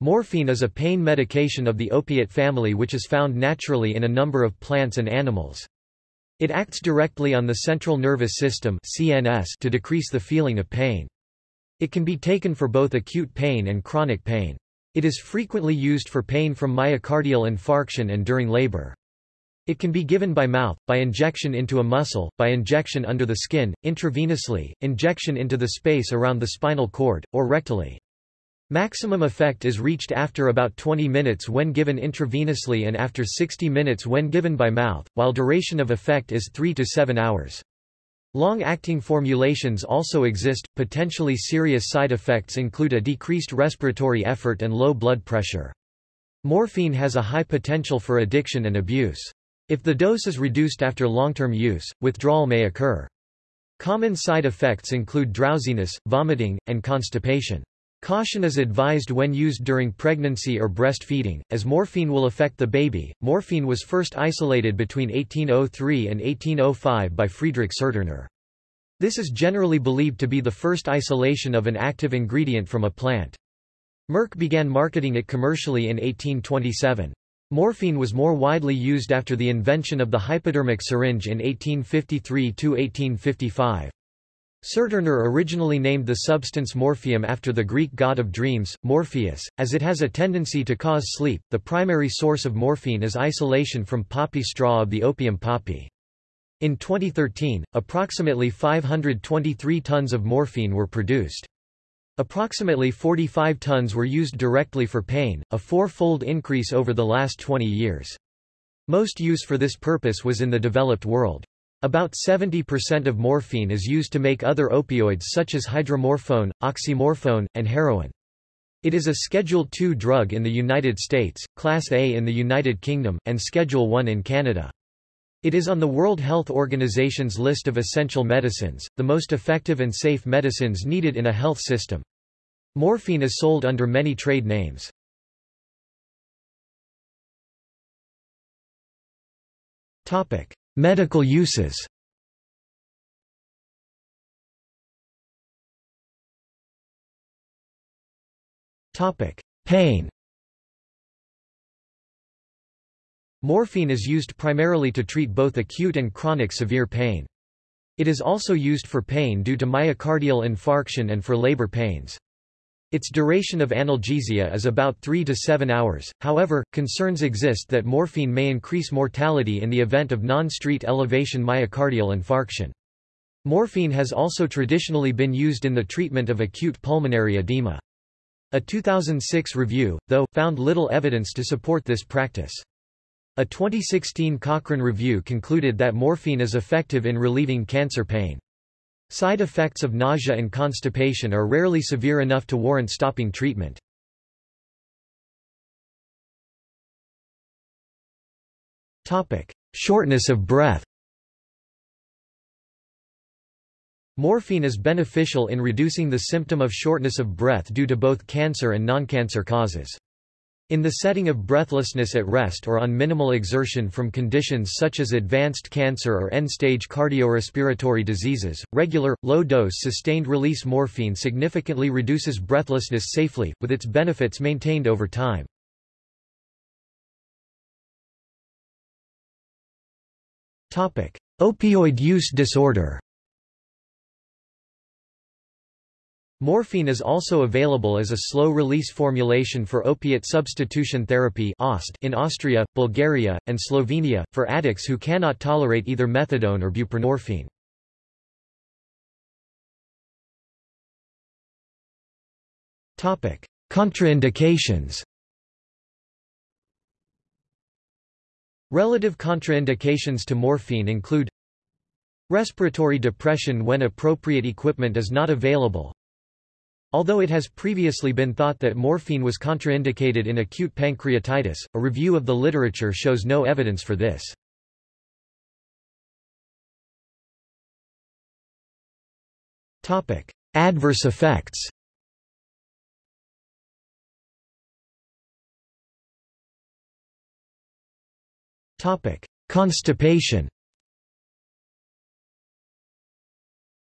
Morphine is a pain medication of the opiate family which is found naturally in a number of plants and animals. It acts directly on the central nervous system CNS to decrease the feeling of pain. It can be taken for both acute pain and chronic pain. It is frequently used for pain from myocardial infarction and during labor. It can be given by mouth, by injection into a muscle, by injection under the skin, intravenously, injection into the space around the spinal cord, or rectally. Maximum effect is reached after about 20 minutes when given intravenously and after 60 minutes when given by mouth, while duration of effect is 3 to 7 hours. Long-acting formulations also exist. Potentially serious side effects include a decreased respiratory effort and low blood pressure. Morphine has a high potential for addiction and abuse. If the dose is reduced after long-term use, withdrawal may occur. Common side effects include drowsiness, vomiting, and constipation. Caution is advised when used during pregnancy or breastfeeding, as morphine will affect the baby. Morphine was first isolated between 1803 and 1805 by Friedrich Serturner. This is generally believed to be the first isolation of an active ingredient from a plant. Merck began marketing it commercially in 1827. Morphine was more widely used after the invention of the hypodermic syringe in 1853–1855. Serturner originally named the substance morphium after the Greek god of dreams, Morpheus, as it has a tendency to cause sleep. The primary source of morphine is isolation from poppy straw of the opium poppy. In 2013, approximately 523 tons of morphine were produced. Approximately 45 tons were used directly for pain, a four-fold increase over the last 20 years. Most use for this purpose was in the developed world. About 70% of morphine is used to make other opioids such as hydromorphone, oxymorphone, and heroin. It is a Schedule II drug in the United States, Class A in the United Kingdom, and Schedule I in Canada. It is on the World Health Organization's list of essential medicines, the most effective and safe medicines needed in a health system. Morphine is sold under many trade names. Medical uses Pain Morphine is used primarily to treat both acute and chronic severe pain. It is also used for pain due to myocardial infarction and for labor pains. Its duration of analgesia is about 3 to 7 hours, however, concerns exist that morphine may increase mortality in the event of non-street elevation myocardial infarction. Morphine has also traditionally been used in the treatment of acute pulmonary edema. A 2006 review, though, found little evidence to support this practice. A 2016 Cochrane review concluded that morphine is effective in relieving cancer pain. Side effects of nausea and constipation are rarely severe enough to warrant stopping treatment. Shortness of breath Morphine is beneficial in reducing the symptom of shortness of breath due to both cancer and non-cancer causes. In the setting of breathlessness at rest or on minimal exertion from conditions such as advanced cancer or end-stage cardiorespiratory diseases, regular, low-dose sustained-release morphine significantly reduces breathlessness safely, with its benefits maintained over time. Opioid use disorder Morphine is also available as a slow-release formulation for opiate substitution therapy in Austria, Bulgaria, and Slovenia, for addicts who cannot tolerate either methadone or buprenorphine. Contraindications Relative contraindications to morphine include Respiratory depression when appropriate equipment is not available Although it has previously been thought that morphine was contraindicated in acute pancreatitis, a review of the literature shows no evidence for this. Adverse effects Constipation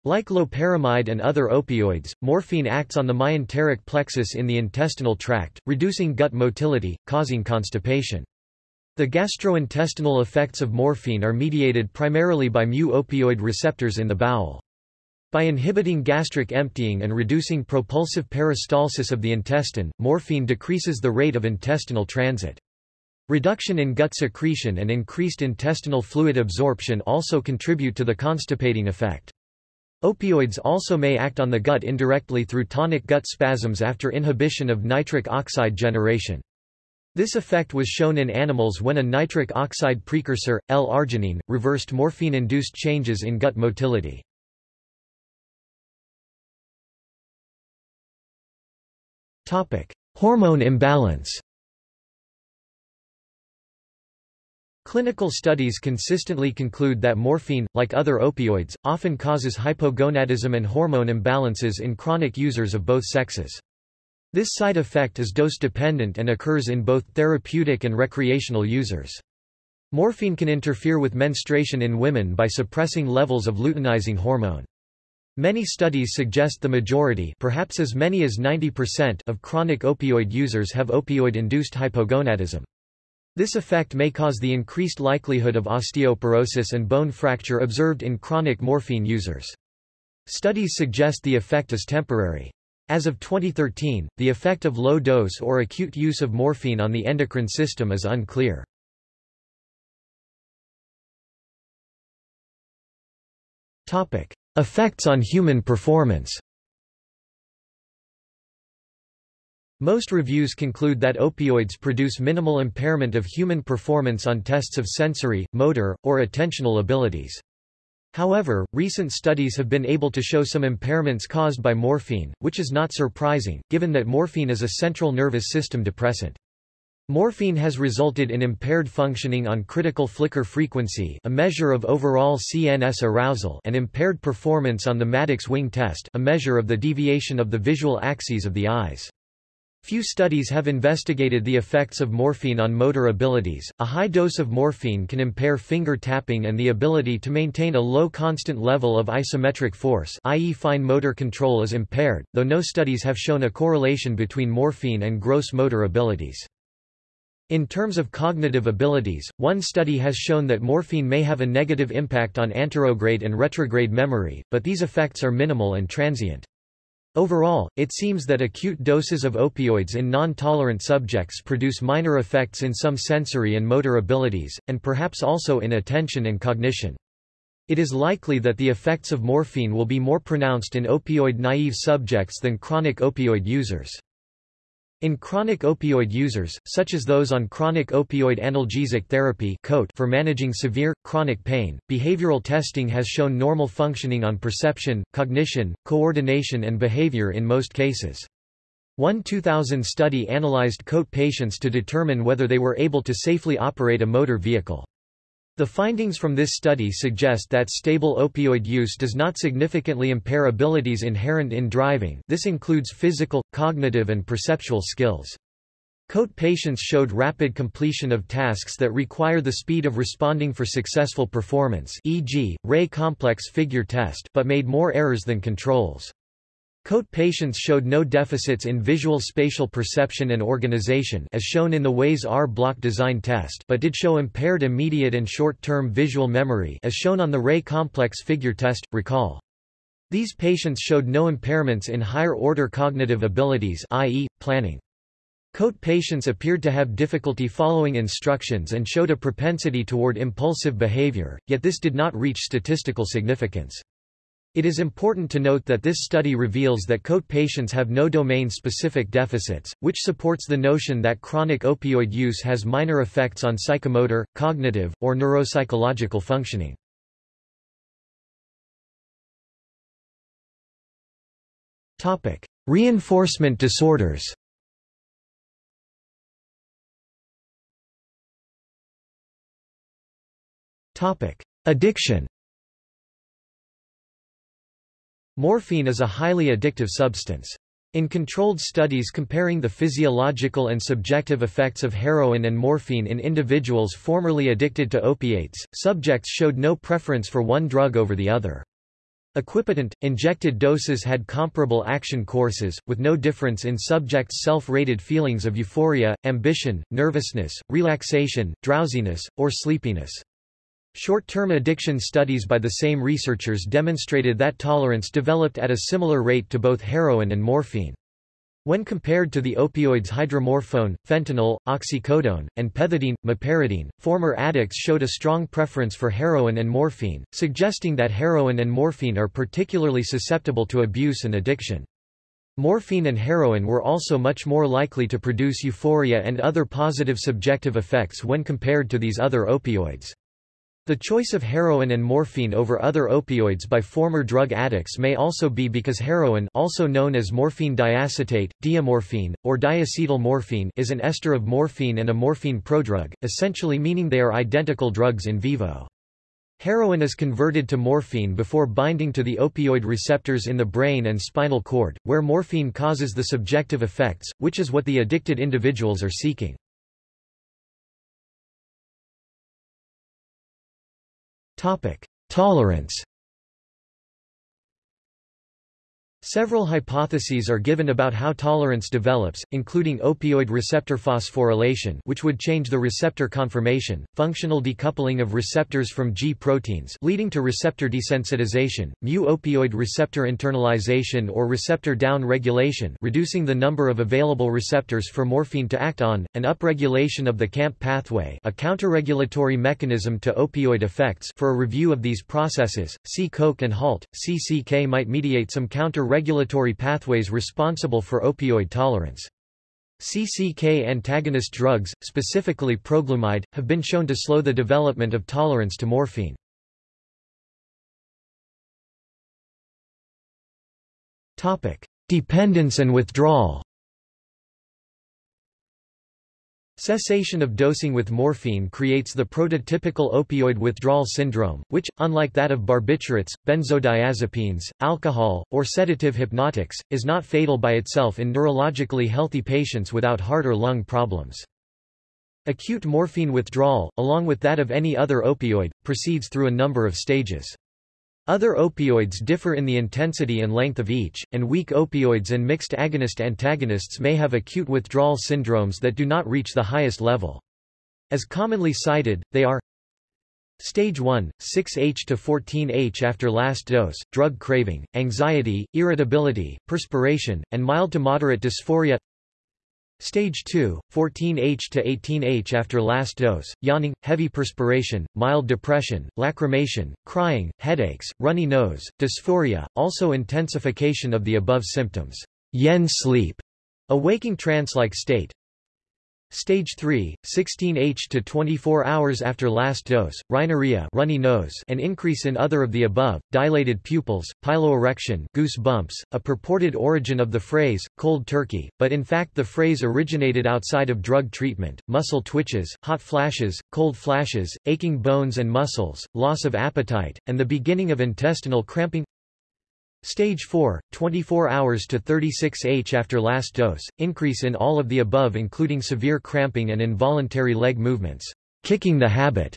Like loperamide and other opioids, morphine acts on the myenteric plexus in the intestinal tract, reducing gut motility, causing constipation. The gastrointestinal effects of morphine are mediated primarily by mu-opioid receptors in the bowel. By inhibiting gastric emptying and reducing propulsive peristalsis of the intestine, morphine decreases the rate of intestinal transit. Reduction in gut secretion and increased intestinal fluid absorption also contribute to the constipating effect. Opioids also may act on the gut indirectly through tonic gut spasms after inhibition of nitric oxide generation. This effect was shown in animals when a nitric oxide precursor, L-arginine, reversed morphine-induced changes in gut motility. Hormone imbalance Clinical studies consistently conclude that morphine, like other opioids, often causes hypogonadism and hormone imbalances in chronic users of both sexes. This side effect is dose-dependent and occurs in both therapeutic and recreational users. Morphine can interfere with menstruation in women by suppressing levels of luteinizing hormone. Many studies suggest the majority perhaps as many as 90% of chronic opioid users have opioid-induced hypogonadism. This effect may cause the increased likelihood of osteoporosis and bone fracture observed in chronic morphine users. Studies suggest the effect is temporary. As of 2013, the effect of low-dose or acute use of morphine on the endocrine system is unclear. Effects on human performance Most reviews conclude that opioids produce minimal impairment of human performance on tests of sensory, motor, or attentional abilities. However, recent studies have been able to show some impairments caused by morphine, which is not surprising, given that morphine is a central nervous system depressant. Morphine has resulted in impaired functioning on critical flicker frequency a measure of overall CNS arousal and impaired performance on the Maddox wing test a measure of the deviation of the visual axes of the eyes. Few studies have investigated the effects of morphine on motor abilities. A high dose of morphine can impair finger tapping and the ability to maintain a low constant level of isometric force, i.e., fine motor control is impaired, though no studies have shown a correlation between morphine and gross motor abilities. In terms of cognitive abilities, one study has shown that morphine may have a negative impact on anterograde and retrograde memory, but these effects are minimal and transient. Overall, it seems that acute doses of opioids in non-tolerant subjects produce minor effects in some sensory and motor abilities, and perhaps also in attention and cognition. It is likely that the effects of morphine will be more pronounced in opioid-naive subjects than chronic opioid users. In chronic opioid users, such as those on chronic opioid analgesic therapy for managing severe, chronic pain, behavioral testing has shown normal functioning on perception, cognition, coordination and behavior in most cases. One 2000 study analyzed COAT patients to determine whether they were able to safely operate a motor vehicle. The findings from this study suggest that stable opioid use does not significantly impair abilities inherent in driving this includes physical, cognitive and perceptual skills. COAT patients showed rapid completion of tasks that require the speed of responding for successful performance e.g., Rey complex figure test but made more errors than controls. COAT patients showed no deficits in visual spatial perception and organization as shown in the WAIS-R block design test but did show impaired immediate and short-term visual memory as shown on the Rey complex figure test. Recall. These patients showed no impairments in higher-order cognitive abilities i.e., planning. COAT patients appeared to have difficulty following instructions and showed a propensity toward impulsive behavior, yet this did not reach statistical significance. It is important to note that this study reveals that COAT patients have no domain-specific deficits, which supports the notion that chronic opioid use has minor effects on psychomotor, cognitive, or neuropsychological functioning. Reinforcement disorders Addiction Morphine is a highly addictive substance. In controlled studies comparing the physiological and subjective effects of heroin and morphine in individuals formerly addicted to opiates, subjects showed no preference for one drug over the other. Equipotent, injected doses had comparable action courses, with no difference in subjects' self-rated feelings of euphoria, ambition, nervousness, relaxation, drowsiness, or sleepiness. Short-term addiction studies by the same researchers demonstrated that tolerance developed at a similar rate to both heroin and morphine. When compared to the opioids hydromorphone, fentanyl, oxycodone, and pethidine, meperidine, former addicts showed a strong preference for heroin and morphine, suggesting that heroin and morphine are particularly susceptible to abuse and addiction. Morphine and heroin were also much more likely to produce euphoria and other positive subjective effects when compared to these other opioids. The choice of heroin and morphine over other opioids by former drug addicts may also be because heroin also known as morphine diacetate, diamorphine, or diacetyl morphine is an ester of morphine and a morphine prodrug, essentially meaning they are identical drugs in vivo. Heroin is converted to morphine before binding to the opioid receptors in the brain and spinal cord, where morphine causes the subjective effects, which is what the addicted individuals are seeking. Tolerance Several hypotheses are given about how tolerance develops, including opioid receptor phosphorylation which would change the receptor conformation, functional decoupling of receptors from G proteins leading to receptor desensitization, mu-opioid receptor internalization or receptor down-regulation reducing the number of available receptors for morphine to act on, and upregulation of the CAMP pathway a counterregulatory mechanism to opioid effects. For a review of these processes, see Koch and Höllt, CCK might mediate some counter regulatory pathways responsible for opioid tolerance. CCK antagonist drugs, specifically proglumide, have been shown to slow the development of tolerance to morphine. Dependence and withdrawal Cessation of dosing with morphine creates the prototypical opioid withdrawal syndrome, which, unlike that of barbiturates, benzodiazepines, alcohol, or sedative hypnotics, is not fatal by itself in neurologically healthy patients without heart or lung problems. Acute morphine withdrawal, along with that of any other opioid, proceeds through a number of stages. Other opioids differ in the intensity and length of each, and weak opioids and mixed agonist-antagonists may have acute withdrawal syndromes that do not reach the highest level. As commonly cited, they are Stage 1, 6H to 14H after last dose, drug craving, anxiety, irritability, perspiration, and mild to moderate dysphoria Stage 2, 14H to 18H after last dose, yawning, heavy perspiration, mild depression, lacrimation, crying, headaches, runny nose, dysphoria, also intensification of the above symptoms. Yen sleep, a waking trance-like state, Stage 3, 16H to 24 hours after last dose, rhinorrhea runny nose an increase in other of the above, dilated pupils, piloerection goose bumps, a purported origin of the phrase, cold turkey, but in fact the phrase originated outside of drug treatment, muscle twitches, hot flashes, cold flashes, aching bones and muscles, loss of appetite, and the beginning of intestinal cramping Stage 4, 24 hours to 36H after last dose, increase in all of the above including severe cramping and involuntary leg movements, kicking the habit,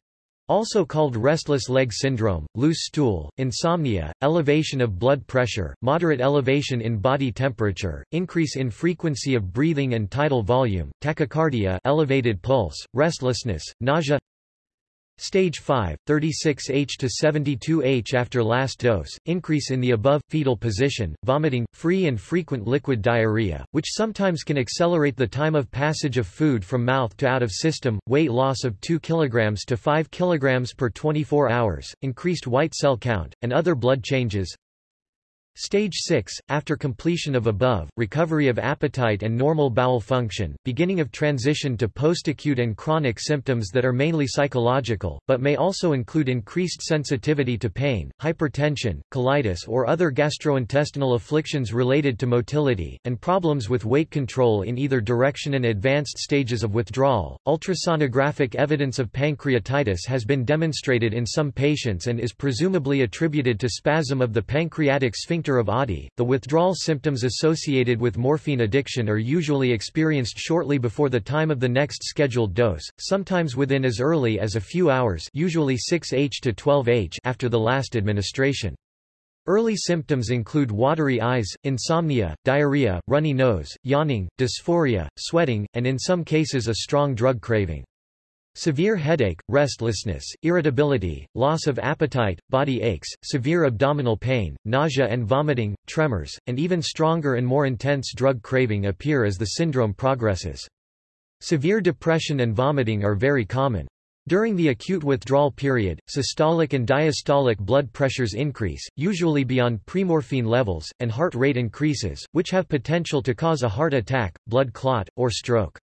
also called restless leg syndrome, loose stool, insomnia, elevation of blood pressure, moderate elevation in body temperature, increase in frequency of breathing and tidal volume, tachycardia elevated pulse, restlessness, nausea Stage 5, 36H to 72H after last dose, increase in the above, fetal position, vomiting, free and frequent liquid diarrhea, which sometimes can accelerate the time of passage of food from mouth to out of system, weight loss of 2 kg to 5 kg per 24 hours, increased white cell count, and other blood changes, Stage 6, after completion of above, recovery of appetite and normal bowel function, beginning of transition to post-acute and chronic symptoms that are mainly psychological, but may also include increased sensitivity to pain, hypertension, colitis or other gastrointestinal afflictions related to motility, and problems with weight control in either direction and advanced stages of withdrawal. Ultrasonographic evidence of pancreatitis has been demonstrated in some patients and is presumably attributed to spasm of the pancreatic sphincter sphincter of Oddi. The withdrawal symptoms associated with morphine addiction are usually experienced shortly before the time of the next scheduled dose, sometimes within as early as a few hours usually 6H to 12H after the last administration. Early symptoms include watery eyes, insomnia, diarrhea, runny nose, yawning, dysphoria, sweating, and in some cases a strong drug craving. Severe headache, restlessness, irritability, loss of appetite, body aches, severe abdominal pain, nausea and vomiting, tremors, and even stronger and more intense drug craving appear as the syndrome progresses. Severe depression and vomiting are very common. During the acute withdrawal period, systolic and diastolic blood pressures increase, usually beyond premorphine levels, and heart rate increases, which have potential to cause a heart attack, blood clot, or stroke.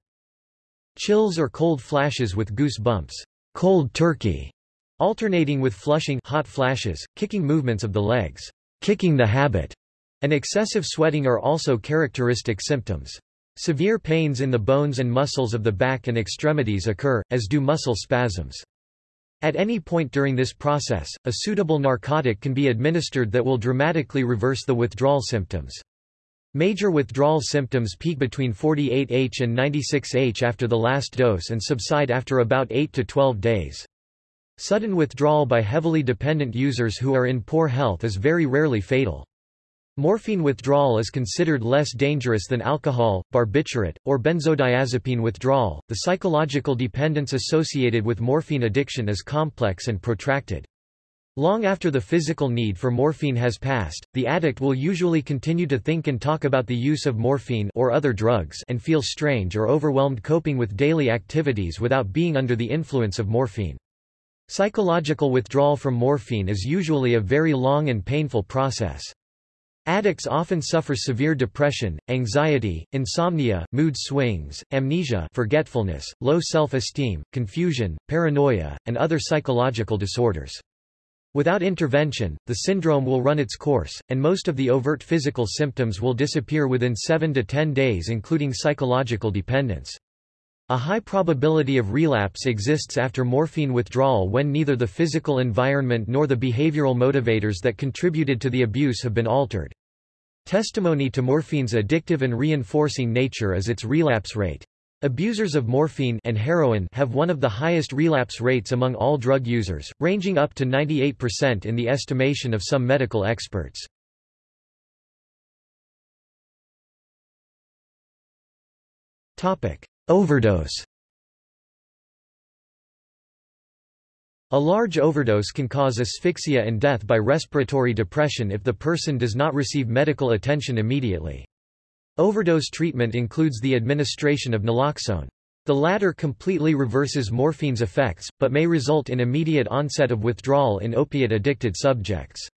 Chills or cold flashes with goose bumps, cold turkey, alternating with flushing hot flashes, kicking movements of the legs, kicking the habit, and excessive sweating are also characteristic symptoms. Severe pains in the bones and muscles of the back and extremities occur, as do muscle spasms. At any point during this process, a suitable narcotic can be administered that will dramatically reverse the withdrawal symptoms. Major withdrawal symptoms peak between 48H and 96H after the last dose and subside after about 8 to 12 days. Sudden withdrawal by heavily dependent users who are in poor health is very rarely fatal. Morphine withdrawal is considered less dangerous than alcohol, barbiturate, or benzodiazepine withdrawal. The psychological dependence associated with morphine addiction is complex and protracted. Long after the physical need for morphine has passed, the addict will usually continue to think and talk about the use of morphine or other drugs and feel strange or overwhelmed coping with daily activities without being under the influence of morphine. Psychological withdrawal from morphine is usually a very long and painful process. Addicts often suffer severe depression, anxiety, insomnia, mood swings, amnesia forgetfulness, low self-esteem, confusion, paranoia, and other psychological disorders. Without intervention, the syndrome will run its course, and most of the overt physical symptoms will disappear within 7 to 10 days including psychological dependence. A high probability of relapse exists after morphine withdrawal when neither the physical environment nor the behavioral motivators that contributed to the abuse have been altered. Testimony to morphine's addictive and reinforcing nature is its relapse rate. Abusers of morphine and heroin have one of the highest relapse rates among all drug users, ranging up to 98% in the estimation of some medical experts. Overdose A large overdose can cause asphyxia and death by respiratory depression if the person does not receive medical attention immediately. Overdose treatment includes the administration of naloxone. The latter completely reverses morphine's effects, but may result in immediate onset of withdrawal in opiate-addicted subjects.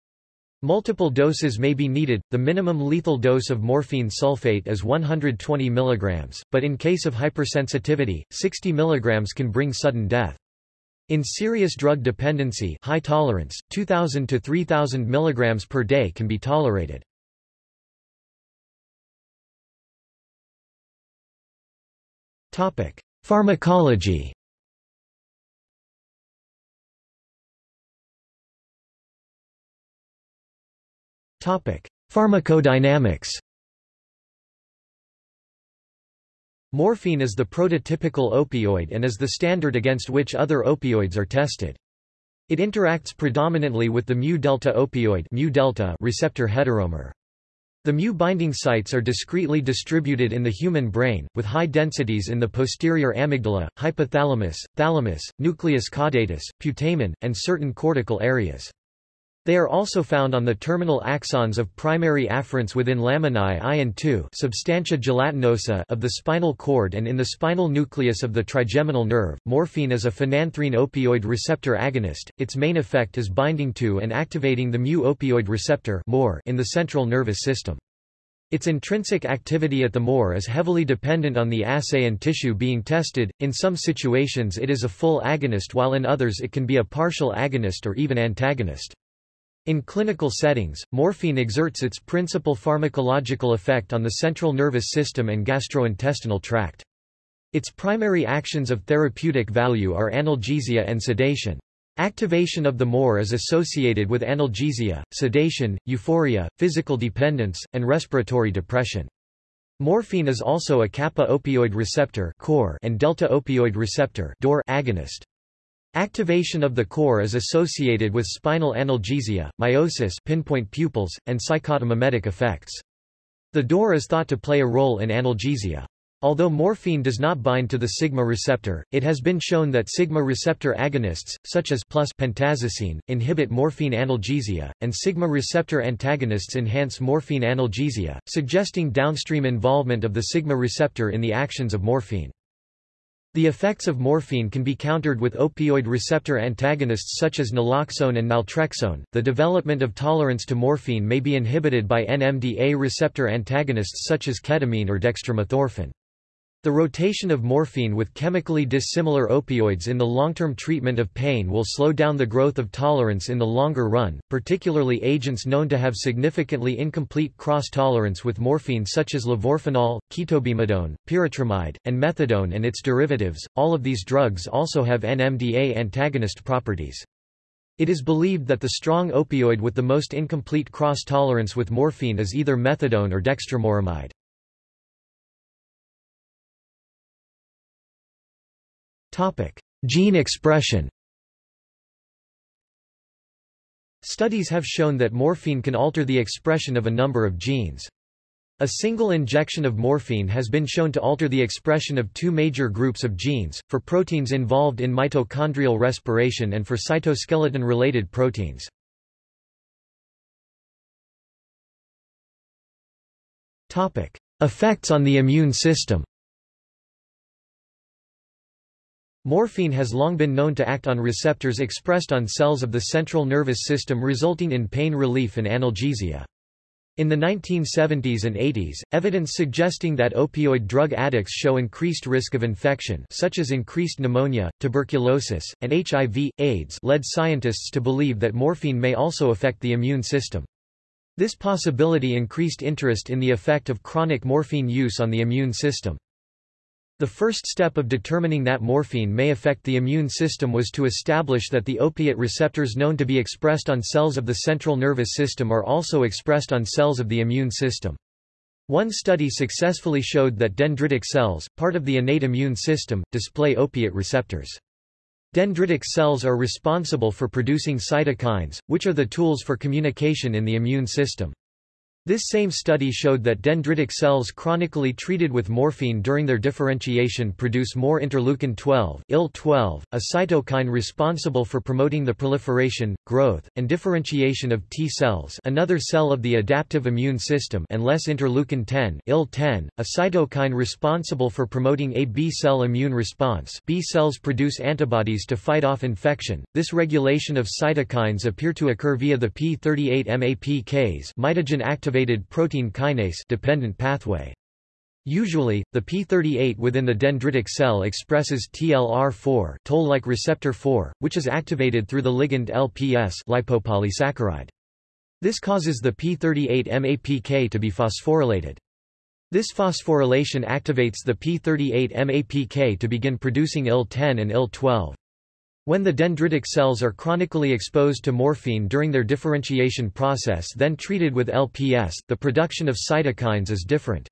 Multiple doses may be needed. The minimum lethal dose of morphine sulfate is 120 mg, but in case of hypersensitivity, 60 mg can bring sudden death. In serious drug dependency high tolerance, 2000 to 3000 mg per day can be tolerated. Pharmacology Topic: Pharmacodynamics Morphine is the prototypical opioid and is the standard against which other opioids are tested. It interacts predominantly with the mu-delta opioid mu -delta receptor heteromer. The mu binding sites are discretely distributed in the human brain, with high densities in the posterior amygdala, hypothalamus, thalamus, nucleus caudatus, putamen, and certain cortical areas. They are also found on the terminal axons of primary afferents within laminae I and II substantia gelatinosa of the spinal cord and in the spinal nucleus of the trigeminal nerve. Morphine is a phenanthrene opioid receptor agonist. Its main effect is binding to and activating the mu-opioid receptor in the central nervous system. Its intrinsic activity at the MOR is heavily dependent on the assay and tissue being tested. In some situations it is a full agonist while in others it can be a partial agonist or even antagonist. In clinical settings, morphine exerts its principal pharmacological effect on the central nervous system and gastrointestinal tract. Its primary actions of therapeutic value are analgesia and sedation. Activation of the MOR is associated with analgesia, sedation, euphoria, physical dependence, and respiratory depression. Morphine is also a kappa opioid receptor and delta opioid receptor agonist. Activation of the KOR is associated with spinal analgesia, miosis pinpoint pupils, and psychotomimetic effects. The DOR is thought to play a role in analgesia. Although morphine does not bind to the sigma receptor, it has been shown that sigma receptor agonists, such as plus pentazocine, inhibit morphine analgesia, and sigma receptor antagonists enhance morphine analgesia, suggesting downstream involvement of the sigma receptor in the actions of morphine. The effects of morphine can be countered with opioid receptor antagonists such as naloxone and naltrexone. The development of tolerance to morphine may be inhibited by NMDA receptor antagonists such as ketamine or dextromethorphan. The rotation of morphine with chemically dissimilar opioids in the long-term treatment of pain will slow down the growth of tolerance in the longer run, particularly agents known to have significantly incomplete cross-tolerance with morphine such as levorphanol, ketobemidone, pyritramide, and methadone and its derivatives. All of these drugs also have NMDA antagonist properties. It is believed that the strong opioid with the most incomplete cross-tolerance with morphine is either methadone or dextromoramide. Topic: Gene expression. Studies have shown that morphine can alter the expression of a number of genes. A single injection of morphine has been shown to alter the expression of two major groups of genes, for proteins involved in mitochondrial respiration and for cytoskeleton-related proteins. Effects on the immune system Morphine has long been known to act on receptors expressed on cells of the central nervous system resulting in pain relief and analgesia. In the 1970s and 80s, evidence suggesting that opioid drug addicts show increased risk of infection such as increased pneumonia, tuberculosis, and HIV, AIDS led scientists to believe that morphine may also affect the immune system. This possibility increased interest in the effect of chronic morphine use on the immune system. The first step of determining that morphine may affect the immune system was to establish that the opiate receptors known to be expressed on cells of the central nervous system are also expressed on cells of the immune system. One study successfully showed that dendritic cells, part of the innate immune system, display opiate receptors. Dendritic cells are responsible for producing cytokines, which are the tools for communication in the immune system. This same study showed that dendritic cells chronically treated with morphine during their differentiation produce more interleukin-12 IL-12, a cytokine responsible for promoting the proliferation, growth, and differentiation of T cells another cell of the adaptive immune system and less interleukin-10 IL-10, a cytokine responsible for promoting a B-cell immune response B cells produce antibodies to fight off infection. This regulation of cytokines appear to occur via the P38 MAPKs mitogen active activated protein kinase dependent pathway. Usually, the p38 within the dendritic cell expresses TLR4 toll-like receptor 4, which is activated through the ligand LPS lipopolysaccharide. This causes the p38 MAPK to be phosphorylated. This phosphorylation activates the p38 MAPK to begin producing IL-10 and IL-12. When the dendritic cells are chronically exposed to morphine during their differentiation process then treated with LPS, the production of cytokines is different.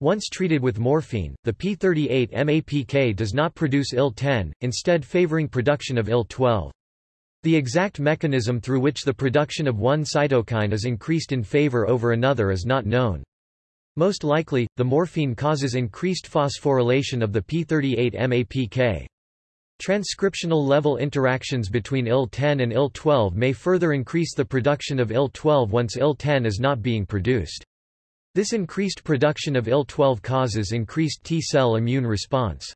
Once treated with morphine, the P38 MAPK does not produce IL-10, instead favoring production of IL-12. The exact mechanism through which the production of one cytokine is increased in favor over another is not known. Most likely, the morphine causes increased phosphorylation of the P38 MAPK. Transcriptional level interactions between IL-10 and IL-12 may further increase the production of IL-12 once IL-10 is not being produced. This increased production of IL-12 causes increased T-cell immune response.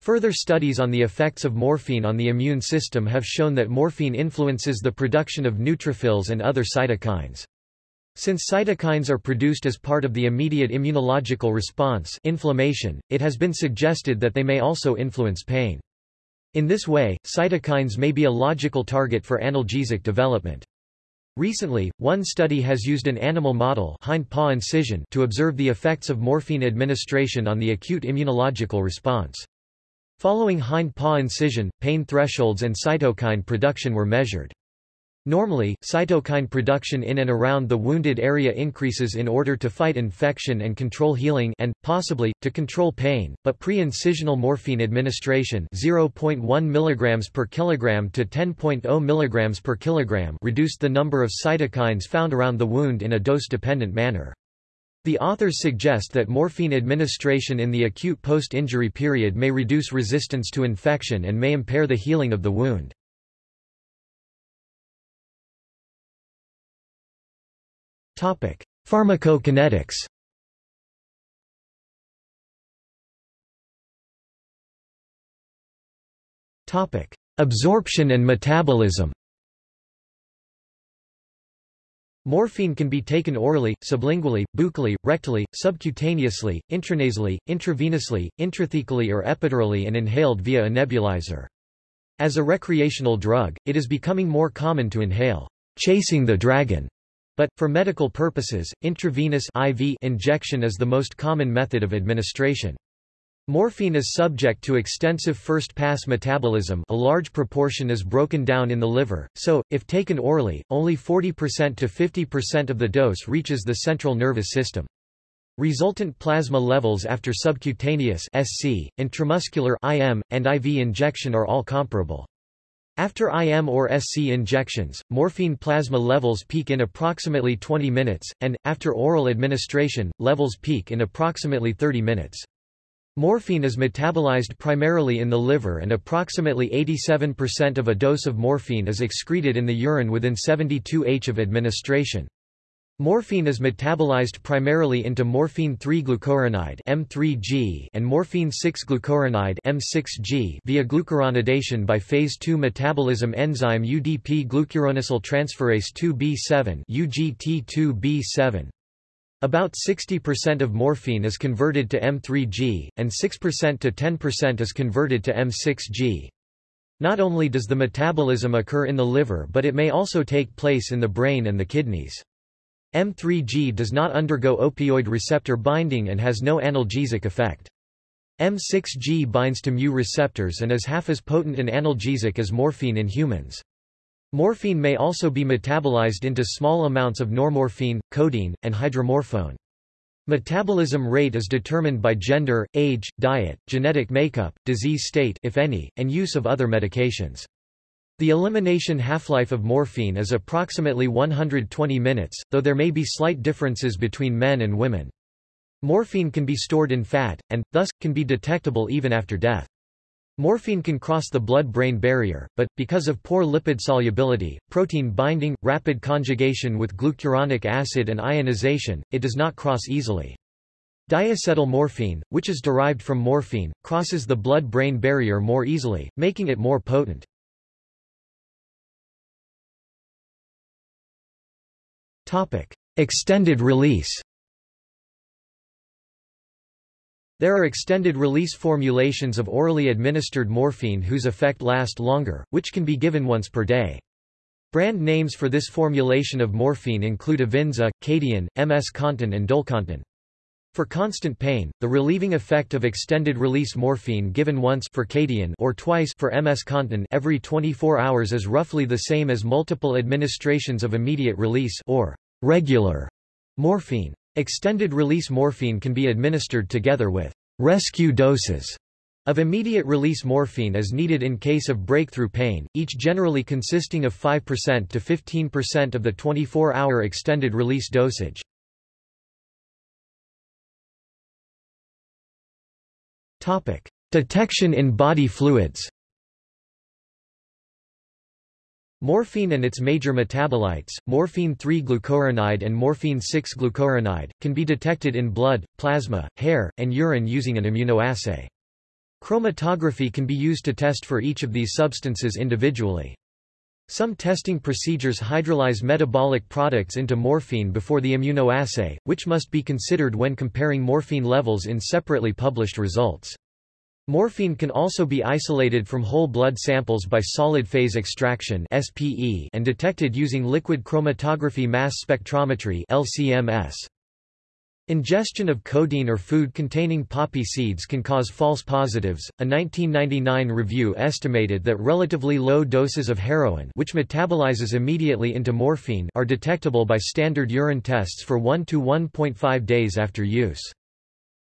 Further studies on the effects of morphine on the immune system have shown that morphine influences the production of neutrophils and other cytokines. Since cytokines are produced as part of the immediate immunological response inflammation, it has been suggested that they may also influence pain. In this way, cytokines may be a logical target for analgesic development. Recently, one study has used an animal model hind paw incision to observe the effects of morphine administration on the acute immunological response. Following hind paw incision, pain thresholds and cytokine production were measured. Normally, cytokine production in and around the wounded area increases in order to fight infection and control healing and, possibly, to control pain, but pre-incisional morphine administration 0.1 mg per kilogram to 10.0 mg per kilogram reduced the number of cytokines found around the wound in a dose-dependent manner. The authors suggest that morphine administration in the acute post-injury period may reduce resistance to infection and may impair the healing of the wound. Topic: Pharmacokinetics. Topic: Absorption and metabolism. Morphine can be taken orally, sublingually, buccally, rectally, subcutaneously, intranasally, intravenously, intrathecally or epidurally and inhaled via a nebulizer. As a recreational drug, it is becoming more common to inhale, chasing the dragon but, for medical purposes, intravenous IV injection is the most common method of administration. Morphine is subject to extensive first-pass metabolism a large proportion is broken down in the liver, so, if taken orally, only 40% to 50% of the dose reaches the central nervous system. Resultant plasma levels after subcutaneous SC, intramuscular IM, and IV injection are all comparable. After IM or SC injections, morphine plasma levels peak in approximately 20 minutes, and, after oral administration, levels peak in approximately 30 minutes. Morphine is metabolized primarily in the liver and approximately 87% of a dose of morphine is excreted in the urine within 72 h of administration. Morphine is metabolized primarily into morphine-3-glucuronide M3G and morphine-6-glucuronide M6G via glucuronidation by phase II metabolism enzyme UDP glucuronosyl transferase 2B7 UGT2B7. About 60% of morphine is converted to M3G, and 6% to 10% is converted to M6G. Not only does the metabolism occur in the liver but it may also take place in the brain and the kidneys. M3G does not undergo opioid receptor binding and has no analgesic effect. M6G binds to mu receptors and is half as potent an analgesic as morphine in humans. Morphine may also be metabolized into small amounts of normorphine, codeine, and hydromorphone. Metabolism rate is determined by gender, age, diet, genetic makeup, disease state if any, and use of other medications. The elimination half-life of morphine is approximately 120 minutes, though there may be slight differences between men and women. Morphine can be stored in fat, and, thus, can be detectable even after death. Morphine can cross the blood-brain barrier, but, because of poor lipid solubility, protein binding, rapid conjugation with glucuronic acid and ionization, it does not cross easily. Diacetyl morphine, which is derived from morphine, crosses the blood-brain barrier more easily, making it more potent. Topic: Extended release. There are extended-release formulations of orally administered morphine whose effect last longer, which can be given once per day. Brand names for this formulation of morphine include Avinza, Kadian, MS Contin and Dolcontin. For constant pain, the relieving effect of extended-release morphine given once for Kadian or twice for MS Contin every 24 hours is roughly the same as multiple administrations of immediate release or regular morphine. Extended-release morphine can be administered together with rescue doses of immediate-release morphine as needed in case of breakthrough pain, each generally consisting of 5% to 15% of the 24-hour extended-release dosage. Detection in body fluids. Morphine and its major metabolites, morphine-3-glucuronide and morphine-6-glucuronide, can be detected in blood, plasma, hair, and urine using an immunoassay. Chromatography can be used to test for each of these substances individually. Some testing procedures hydrolyze metabolic products into morphine before the immunoassay, which must be considered when comparing morphine levels in separately published results. Morphine can also be isolated from whole blood samples by solid phase extraction and detected using liquid chromatography mass spectrometry (LCMS). Ingestion of codeine or food containing poppy seeds can cause false positives. A 1999 review estimated that relatively low doses of heroin, which metabolizes immediately into morphine, are detectable by standard urine tests for 1 to 1.5 days after use.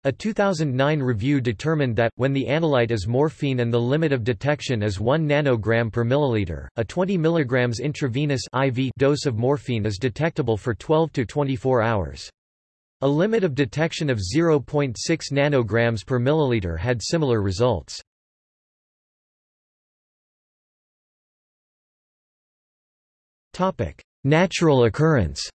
A 2009 review determined that, when the analyte is morphine and the limit of detection is 1 nanogram per milliliter, a 20 mg intravenous IV dose of morphine is detectable for 12 to 24 hours. A limit of detection of 0.6 nanograms per milliliter had similar results. Topic: Natural occurrence.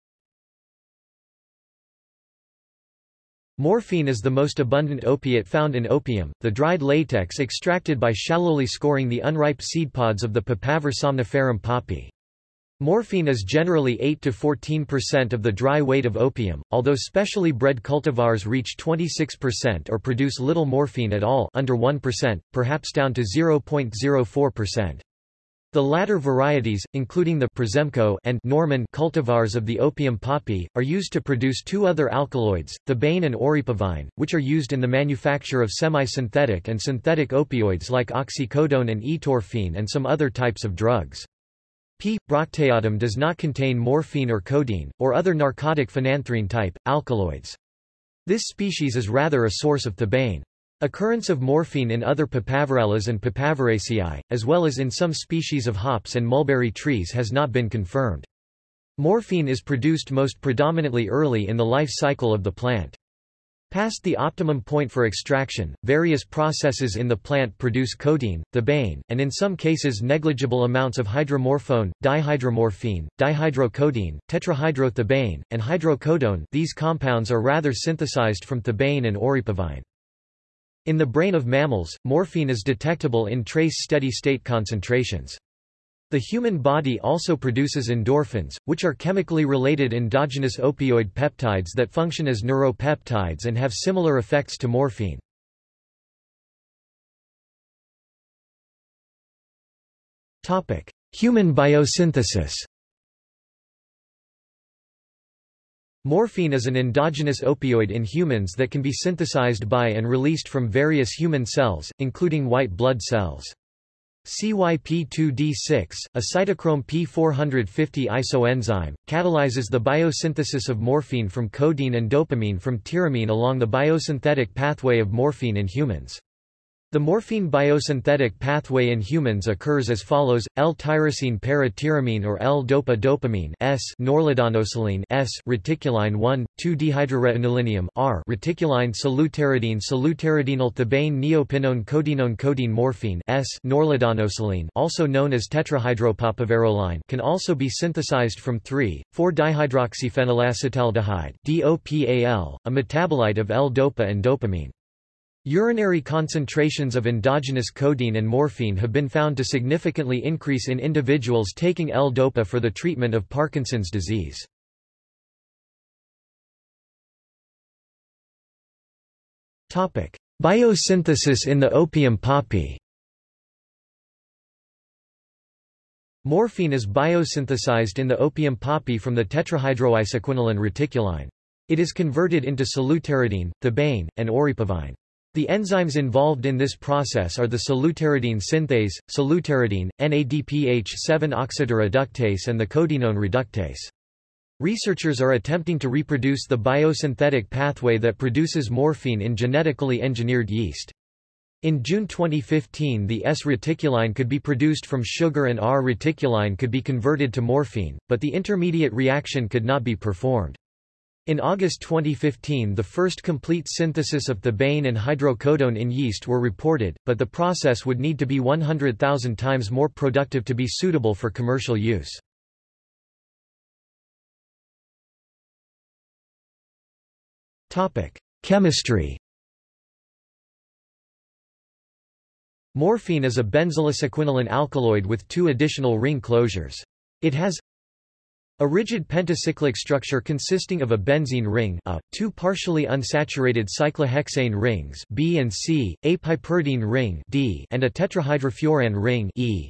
Morphine is the most abundant opiate found in opium, the dried latex extracted by shallowly scoring the unripe seed pods of the Papaver somniferum poppy. Morphine is generally 8 to 14% of the dry weight of opium, although specially bred cultivars reach 26% or produce little morphine at all under 1%, perhaps down to 0.04%. The latter varieties, including the Przemko and Norman cultivars of the opium poppy, are used to produce two other alkaloids, thebaine and oripavine, which are used in the manufacture of semi-synthetic and synthetic opioids like oxycodone and etorphine and some other types of drugs. P. brocteatum does not contain morphine or codeine, or other narcotic phenanthrene-type, alkaloids. This species is rather a source of thebaine. Occurrence of morphine in other Papaverellas and Papaveraceae, as well as in some species of hops and mulberry trees has not been confirmed. Morphine is produced most predominantly early in the life cycle of the plant. Past the optimum point for extraction, various processes in the plant produce codeine, thebaine, and in some cases negligible amounts of hydromorphone, dihydromorphine, dihydrocodeine, tetrahydrothebaine, and hydrocodone these compounds are rather synthesized from thebaine and oripavine. In the brain of mammals, morphine is detectable in trace steady-state concentrations. The human body also produces endorphins, which are chemically related endogenous opioid peptides that function as neuropeptides and have similar effects to morphine. Human biosynthesis Morphine is an endogenous opioid in humans that can be synthesized by and released from various human cells, including white blood cells. CYP2D6, a cytochrome P450 isoenzyme, catalyzes the biosynthesis of morphine from codeine and dopamine from tyramine along the biosynthetic pathway of morphine in humans. The morphine biosynthetic pathway in humans occurs as follows: L-tyrosine para-tyramine or L-dopa-dopamine S, norladanosyline S, reticuline 1, 2-dehydroretinolinium R, reticuline solutaridine solutaridinyl neopinone codenone codeine morphine S, norladanosyline also known as tetrahydropapaveroline can also be synthesized from 3,4-dihydroxyphenylacetaldehyde DOPAL, a metabolite of L-dopa and dopamine. Urinary concentrations of endogenous codeine and morphine have been found to significantly increase in individuals taking L-DOPA for the treatment of Parkinson's disease. Biosynthesis in the opium poppy Morphine is biosynthesized in the opium poppy from the tetrahydroisoquinoline reticuline. It is converted into solutaridine, thebaine, and oripavine. The enzymes involved in this process are the solutaridine synthase, solutaridine, NADPH7-oxidoreductase and the codenone reductase. Researchers are attempting to reproduce the biosynthetic pathway that produces morphine in genetically engineered yeast. In June 2015 the S-reticuline could be produced from sugar and R-reticuline could be converted to morphine, but the intermediate reaction could not be performed. In August 2015 the first complete synthesis of thebaine and hydrocodone in yeast were reported, but the process would need to be 100,000 times more productive to be suitable for commercial use. Chemistry Morphine is a benzylosequinoline alkaloid with two additional ring closures. It has a rigid pentacyclic structure consisting of a benzene ring a, two partially unsaturated cyclohexane rings B and C, a piperidine ring D, and a tetrahydrofuran ring E.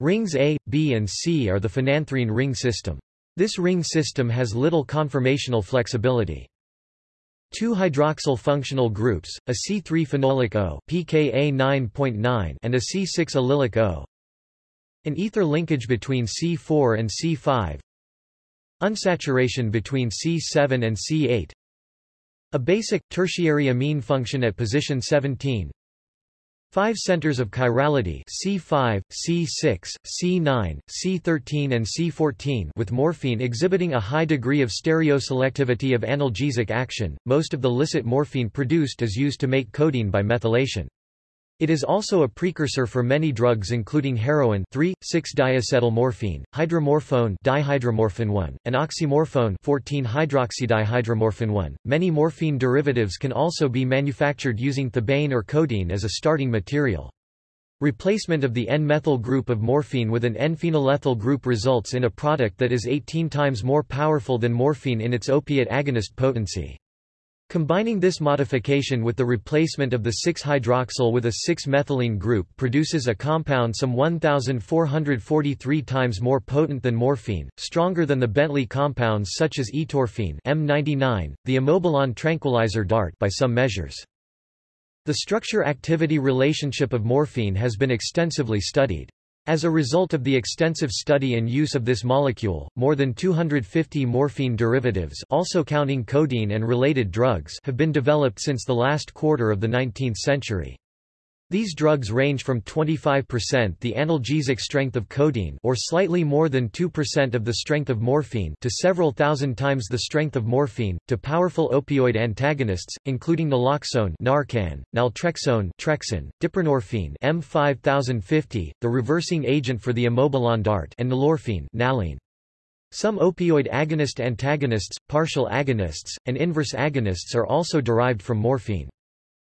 Rings A, B and C are the phenanthrene ring system. This ring system has little conformational flexibility. Two hydroxyl functional groups, a C3 phenolic O pKa 9.9 and a C6 allylic O. An ether linkage between C4 and C5. Unsaturation between C7 and C8. A basic, tertiary amine function at position 17. Five centers of chirality C5, C6, C9, C13 and C14 with morphine exhibiting a high degree of stereoselectivity of analgesic action. Most of the licit morphine produced is used to make codeine by methylation. It is also a precursor for many drugs including heroin 3,6-diacetylmorphine, hydromorphone dihydromorphin-1, and oxymorphone 14-hydroxydihydromorphin-1. Many morphine derivatives can also be manufactured using thebaine or codeine as a starting material. Replacement of the N-methyl group of morphine with an N-phenylethyl group results in a product that is 18 times more powerful than morphine in its opiate agonist potency. Combining this modification with the replacement of the 6-hydroxyl with a 6-methylene group produces a compound some 1,443 times more potent than morphine, stronger than the Bentley compounds such as etorphine M99, the imobilon tranquilizer DART by some measures. The structure-activity relationship of morphine has been extensively studied. As a result of the extensive study and use of this molecule, more than 250 morphine derivatives also counting codeine and related drugs have been developed since the last quarter of the 19th century. These drugs range from 25% the analgesic strength of codeine or slightly more than 2% of the strength of morphine to several thousand times the strength of morphine, to powerful opioid antagonists, including naloxone Narcan, naltrexone Trexin, diprenorphine M5050, the reversing agent for the imobilon DART and nalorphine Naline. Some opioid agonist antagonists, partial agonists, and inverse agonists are also derived from morphine.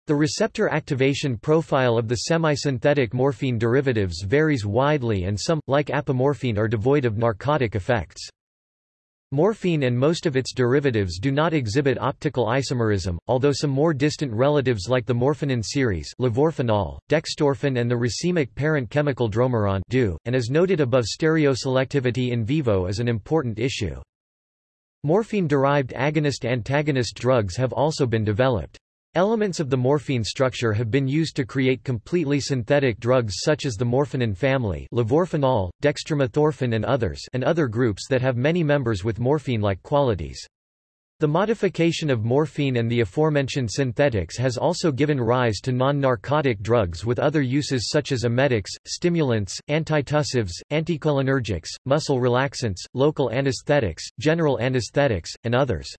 The receptor activation profile of the semi-synthetic morphine derivatives varies widely and some, like apomorphine are devoid of narcotic effects. Morphine and most of its derivatives do not exhibit optical isomerism, although some more distant relatives like the morphinon series levorphanol, dextorphin and the racemic parent chemical dromeron do, and as noted above stereoselectivity in vivo is an important issue. Morphine-derived agonist-antagonist drugs have also been developed. Elements of the morphine structure have been used to create completely synthetic drugs such as the morphinon family levorphanol, dextromethorphan and others and other groups that have many members with morphine-like qualities. The modification of morphine and the aforementioned synthetics has also given rise to non-narcotic drugs with other uses such as emetics, stimulants, antitussives, anticholinergics, muscle relaxants, local anesthetics, general anesthetics, and others.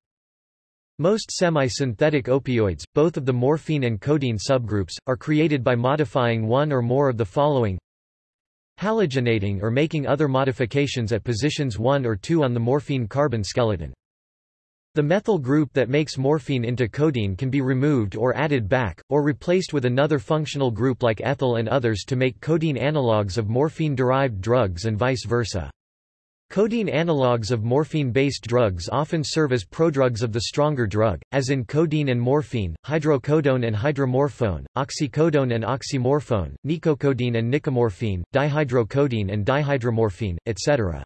Most semi-synthetic opioids, both of the morphine and codeine subgroups, are created by modifying one or more of the following halogenating or making other modifications at positions 1 or 2 on the morphine carbon skeleton. The methyl group that makes morphine into codeine can be removed or added back, or replaced with another functional group like ethyl and others to make codeine analogues of morphine-derived drugs and vice versa. Codeine analogues of morphine-based drugs often serve as prodrugs of the stronger drug, as in codeine and morphine, hydrocodone and hydromorphone, oxycodone and oxymorphone, nicocodine and nicomorphine, dihydrocodeine and dihydromorphine, etc.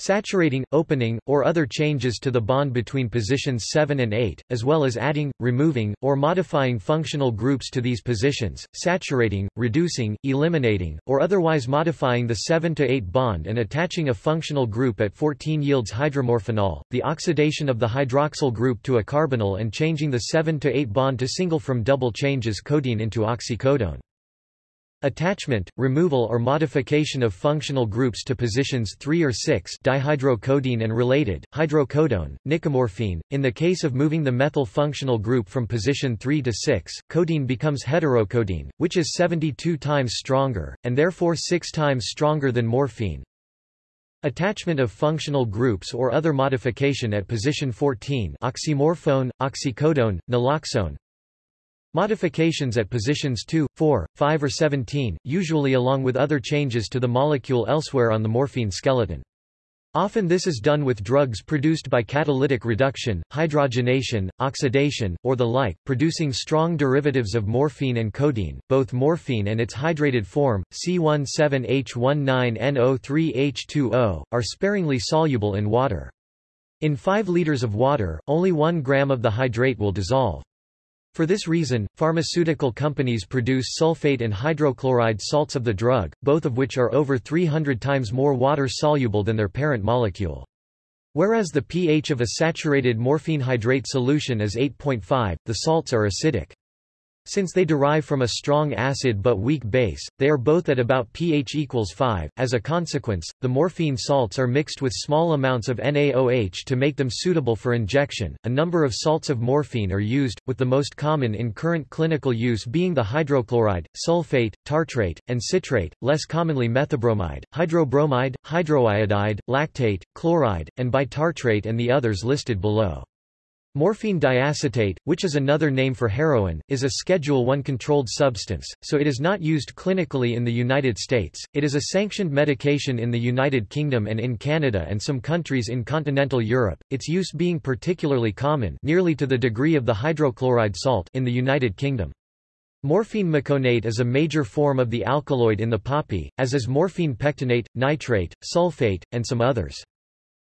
Saturating, opening, or other changes to the bond between positions 7 and 8, as well as adding, removing, or modifying functional groups to these positions, saturating, reducing, eliminating, or otherwise modifying the 7 to 8 bond and attaching a functional group at 14 yields hydromorphanol, the oxidation of the hydroxyl group to a carbonyl and changing the 7 to 8 bond to single from double changes codeine into oxycodone. Attachment, removal or modification of functional groups to positions 3 or 6 dihydrocodeine and related, hydrocodone, nicomorphine. In the case of moving the methyl functional group from position 3 to 6, codeine becomes heterocodeine, which is 72 times stronger, and therefore 6 times stronger than morphine. Attachment of functional groups or other modification at position 14 oxymorphone, oxycodone, naloxone, Modifications at positions 2, 4, 5 or 17, usually along with other changes to the molecule elsewhere on the morphine skeleton. Often this is done with drugs produced by catalytic reduction, hydrogenation, oxidation, or the like, producing strong derivatives of morphine and codeine. Both morphine and its hydrated form, C17H19NO3H2O, are sparingly soluble in water. In 5 liters of water, only 1 gram of the hydrate will dissolve. For this reason, pharmaceutical companies produce sulfate and hydrochloride salts of the drug, both of which are over 300 times more water-soluble than their parent molecule. Whereas the pH of a saturated morphine hydrate solution is 8.5, the salts are acidic. Since they derive from a strong acid but weak base, they are both at about pH equals 5. As a consequence, the morphine salts are mixed with small amounts of NaOH to make them suitable for injection. A number of salts of morphine are used, with the most common in current clinical use being the hydrochloride, sulfate, tartrate, and citrate, less commonly methobromide, hydrobromide, hydroiodide, lactate, chloride, and bitartrate and the others listed below. Morphine diacetate, which is another name for heroin, is a Schedule I controlled substance, so it is not used clinically in the United States. It is a sanctioned medication in the United Kingdom and in Canada and some countries in continental Europe, its use being particularly common nearly to the degree of the hydrochloride salt in the United Kingdom. Morphine meconate is a major form of the alkaloid in the poppy, as is morphine pectinate, nitrate, sulfate, and some others.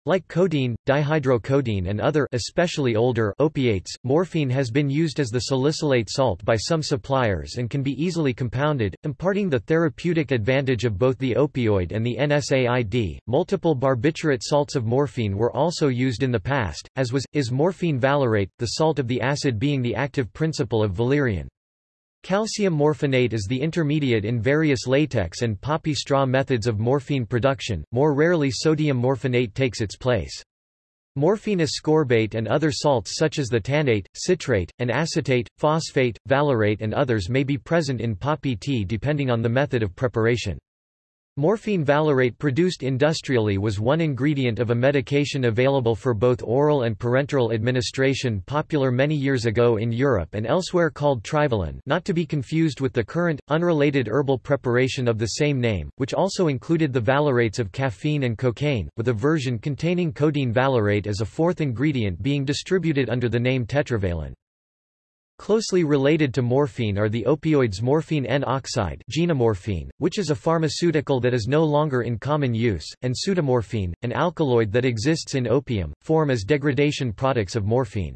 Like codeine, dihydrocodeine and other especially older opiates, morphine has been used as the salicylate salt by some suppliers and can be easily compounded, imparting the therapeutic advantage of both the opioid and the NSAID. Multiple barbiturate salts of morphine were also used in the past, as was, is morphine valerate, the salt of the acid being the active principle of valerian. Calcium morphinate is the intermediate in various latex and poppy straw methods of morphine production, more rarely sodium morphinate takes its place. Morphine ascorbate and other salts such as the tannate, citrate, and acetate, phosphate, valerate and others may be present in poppy tea depending on the method of preparation. Morphine valerate produced industrially was one ingredient of a medication available for both oral and parenteral administration popular many years ago in Europe and elsewhere called Trivalin not to be confused with the current, unrelated herbal preparation of the same name, which also included the valerates of caffeine and cocaine, with a version containing codeine valerate as a fourth ingredient being distributed under the name tetravalent. Closely related to morphine are the opioids morphine N-oxide which is a pharmaceutical that is no longer in common use, and pseudomorphine, an alkaloid that exists in opium, form as degradation products of morphine.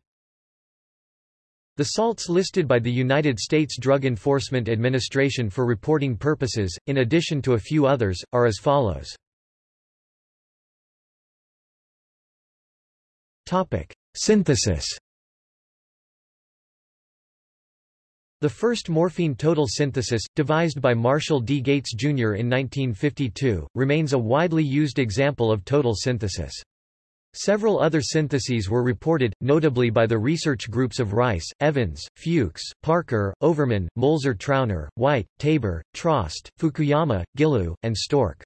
The salts listed by the United States Drug Enforcement Administration for reporting purposes, in addition to a few others, are as follows. Synthesis The first morphine total synthesis, devised by Marshall D. Gates, Jr. in 1952, remains a widely used example of total synthesis. Several other syntheses were reported, notably by the research groups of Rice, Evans, Fuchs, Parker, Overman, Molzer-Trauner, White, Tabor, Trost, Fukuyama, Gilliu, and Stork.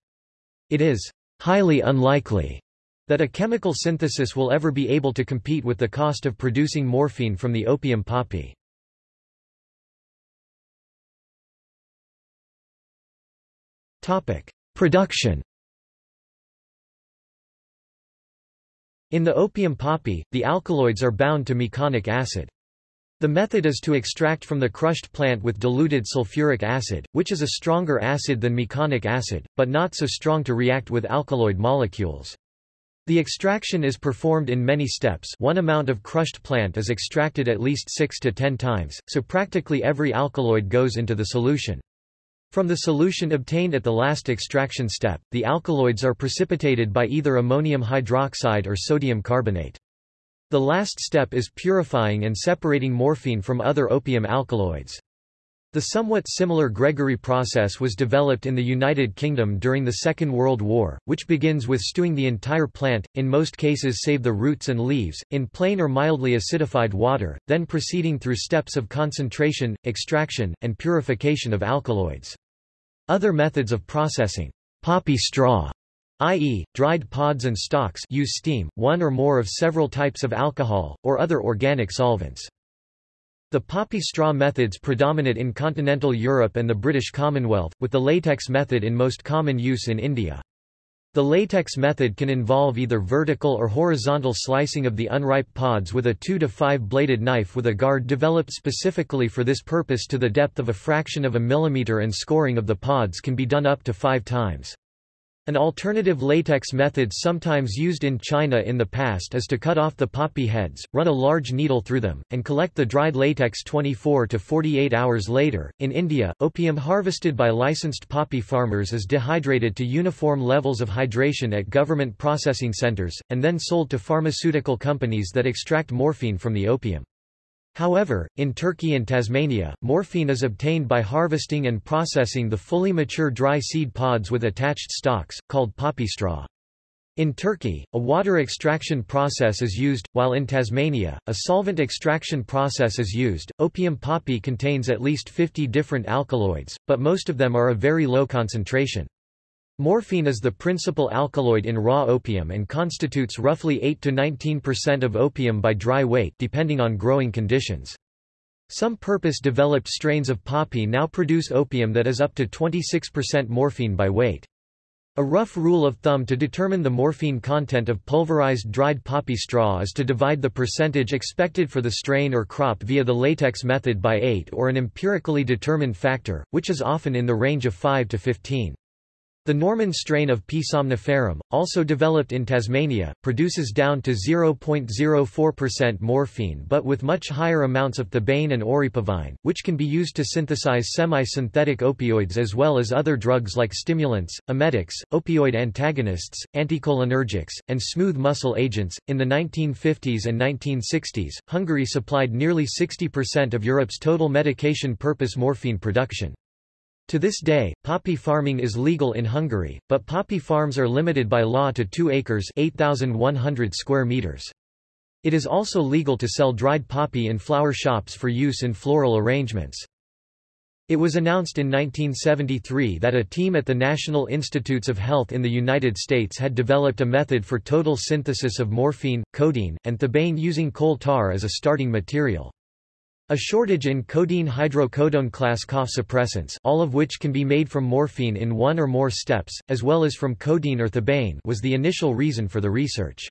It is highly unlikely that a chemical synthesis will ever be able to compete with the cost of producing morphine from the opium poppy. Production In the opium poppy, the alkaloids are bound to meconic acid. The method is to extract from the crushed plant with diluted sulfuric acid, which is a stronger acid than meconic acid, but not so strong to react with alkaloid molecules. The extraction is performed in many steps one amount of crushed plant is extracted at least 6 to 10 times, so practically every alkaloid goes into the solution. From the solution obtained at the last extraction step, the alkaloids are precipitated by either ammonium hydroxide or sodium carbonate. The last step is purifying and separating morphine from other opium alkaloids. The somewhat similar Gregory process was developed in the United Kingdom during the Second World War, which begins with stewing the entire plant, in most cases save the roots and leaves, in plain or mildly acidified water, then proceeding through steps of concentration, extraction, and purification of alkaloids. Other methods of processing poppy straw i.e., dried pods and stalks use steam, one or more of several types of alcohol, or other organic solvents. The poppy straw methods predominate in continental Europe and the British Commonwealth, with the latex method in most common use in India. The latex method can involve either vertical or horizontal slicing of the unripe pods with a 2 to 5 bladed knife with a guard developed specifically for this purpose to the depth of a fraction of a millimeter and scoring of the pods can be done up to five times. An alternative latex method sometimes used in China in the past is to cut off the poppy heads, run a large needle through them, and collect the dried latex 24 to 48 hours later. In India, opium harvested by licensed poppy farmers is dehydrated to uniform levels of hydration at government processing centers, and then sold to pharmaceutical companies that extract morphine from the opium. However, in Turkey and Tasmania, morphine is obtained by harvesting and processing the fully mature dry seed pods with attached stalks, called poppy straw. In Turkey, a water extraction process is used, while in Tasmania, a solvent extraction process is used. Opium poppy contains at least 50 different alkaloids, but most of them are a very low concentration. Morphine is the principal alkaloid in raw opium and constitutes roughly 8 to 19% of opium by dry weight depending on growing conditions. Some purpose-developed strains of poppy now produce opium that is up to 26% morphine by weight. A rough rule of thumb to determine the morphine content of pulverized dried poppy straw is to divide the percentage expected for the strain or crop via the latex method by 8 or an empirically determined factor, which is often in the range of 5 to 15. The Norman strain of P. somniferum, also developed in Tasmania, produces down to 0.04% morphine but with much higher amounts of thebaine and oripavine, which can be used to synthesize semi-synthetic opioids as well as other drugs like stimulants, emetics, opioid antagonists, anticholinergics, and smooth muscle agents. In the 1950s and 1960s, Hungary supplied nearly 60% of Europe's total medication purpose morphine production. To this day, poppy farming is legal in Hungary, but poppy farms are limited by law to 2 acres 8,100 square meters. It is also legal to sell dried poppy in flower shops for use in floral arrangements. It was announced in 1973 that a team at the National Institutes of Health in the United States had developed a method for total synthesis of morphine, codeine, and thebaine using coal tar as a starting material. A shortage in codeine hydrocodone class cough suppressants all of which can be made from morphine in one or more steps, as well as from codeine or thebaine was the initial reason for the research.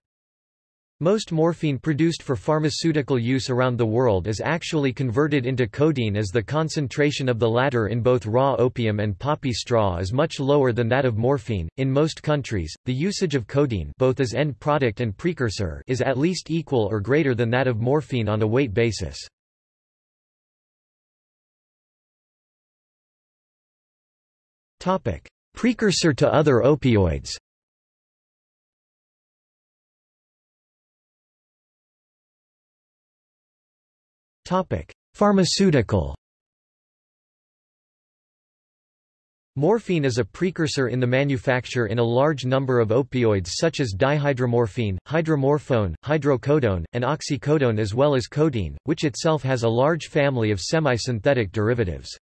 Most morphine produced for pharmaceutical use around the world is actually converted into codeine as the concentration of the latter in both raw opium and poppy straw is much lower than that of morphine. In most countries, the usage of codeine both as end product and precursor is at least equal or greater than that of morphine on a weight basis. Precursor to other opioids. Pharmaceutical. Morphine is a precursor in the manufacture in a large number of opioids such as dihydromorphine, hydromorphone, hydrocodone, and oxycodone as well as codeine, which itself has a large family of semi-synthetic derivatives.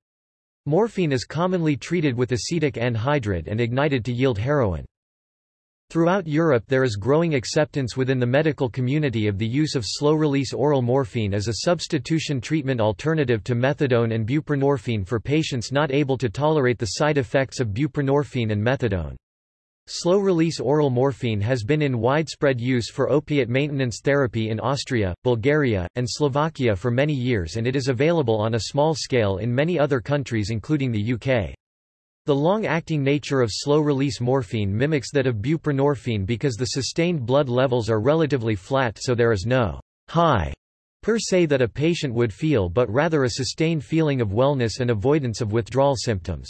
Morphine is commonly treated with acetic anhydride and ignited to yield heroin. Throughout Europe there is growing acceptance within the medical community of the use of slow-release oral morphine as a substitution treatment alternative to methadone and buprenorphine for patients not able to tolerate the side effects of buprenorphine and methadone. Slow-release oral morphine has been in widespread use for opiate maintenance therapy in Austria, Bulgaria, and Slovakia for many years and it is available on a small scale in many other countries including the UK. The long-acting nature of slow-release morphine mimics that of buprenorphine because the sustained blood levels are relatively flat so there is no high per se that a patient would feel but rather a sustained feeling of wellness and avoidance of withdrawal symptoms.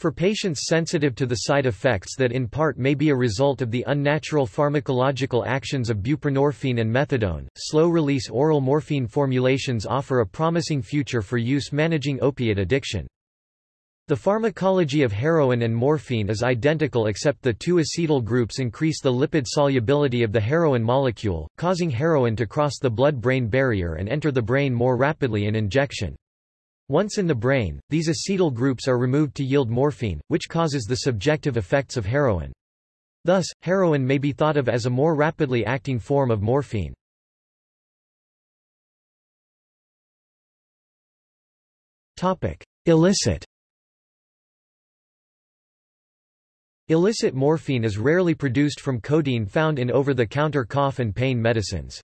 For patients sensitive to the side effects that in part may be a result of the unnatural pharmacological actions of buprenorphine and methadone, slow-release oral morphine formulations offer a promising future for use managing opiate addiction. The pharmacology of heroin and morphine is identical except the two acetyl groups increase the lipid solubility of the heroin molecule, causing heroin to cross the blood-brain barrier and enter the brain more rapidly in injection. Once in the brain, these acetyl groups are removed to yield morphine, which causes the subjective effects of heroin. Thus, heroin may be thought of as a more rapidly acting form of morphine. Illicit Illicit morphine is rarely produced from codeine found in over-the-counter cough and pain medicines.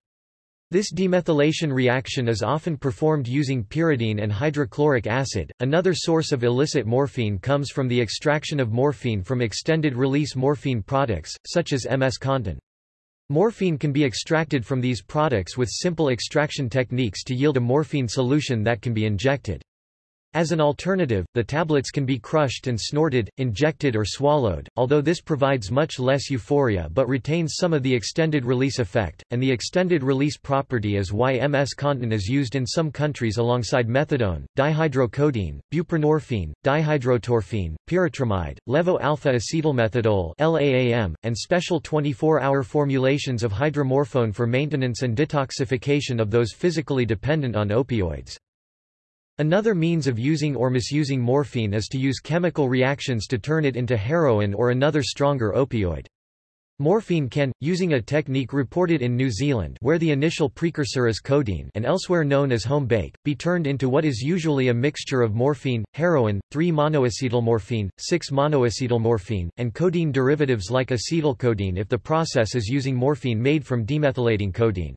This demethylation reaction is often performed using pyridine and hydrochloric acid. Another source of illicit morphine comes from the extraction of morphine from extended release morphine products, such as MS-Contin. Morphine can be extracted from these products with simple extraction techniques to yield a morphine solution that can be injected. As an alternative, the tablets can be crushed and snorted, injected or swallowed, although this provides much less euphoria but retains some of the extended release effect, and the extended release property is why MS-Contin is used in some countries alongside methadone, dihydrocodeine, buprenorphine, dihydrotorphine, pyritramide, levo-alpha-acetylmethadol LAAM, and special 24-hour formulations of hydromorphone for maintenance and detoxification of those physically dependent on opioids. Another means of using or misusing morphine is to use chemical reactions to turn it into heroin or another stronger opioid. Morphine can, using a technique reported in New Zealand where the initial precursor is codeine and elsewhere known as home bake, be turned into what is usually a mixture of morphine, heroin, 3-monoacetylmorphine, 6-monoacetylmorphine, and codeine derivatives like acetylcodeine if the process is using morphine made from demethylating codeine.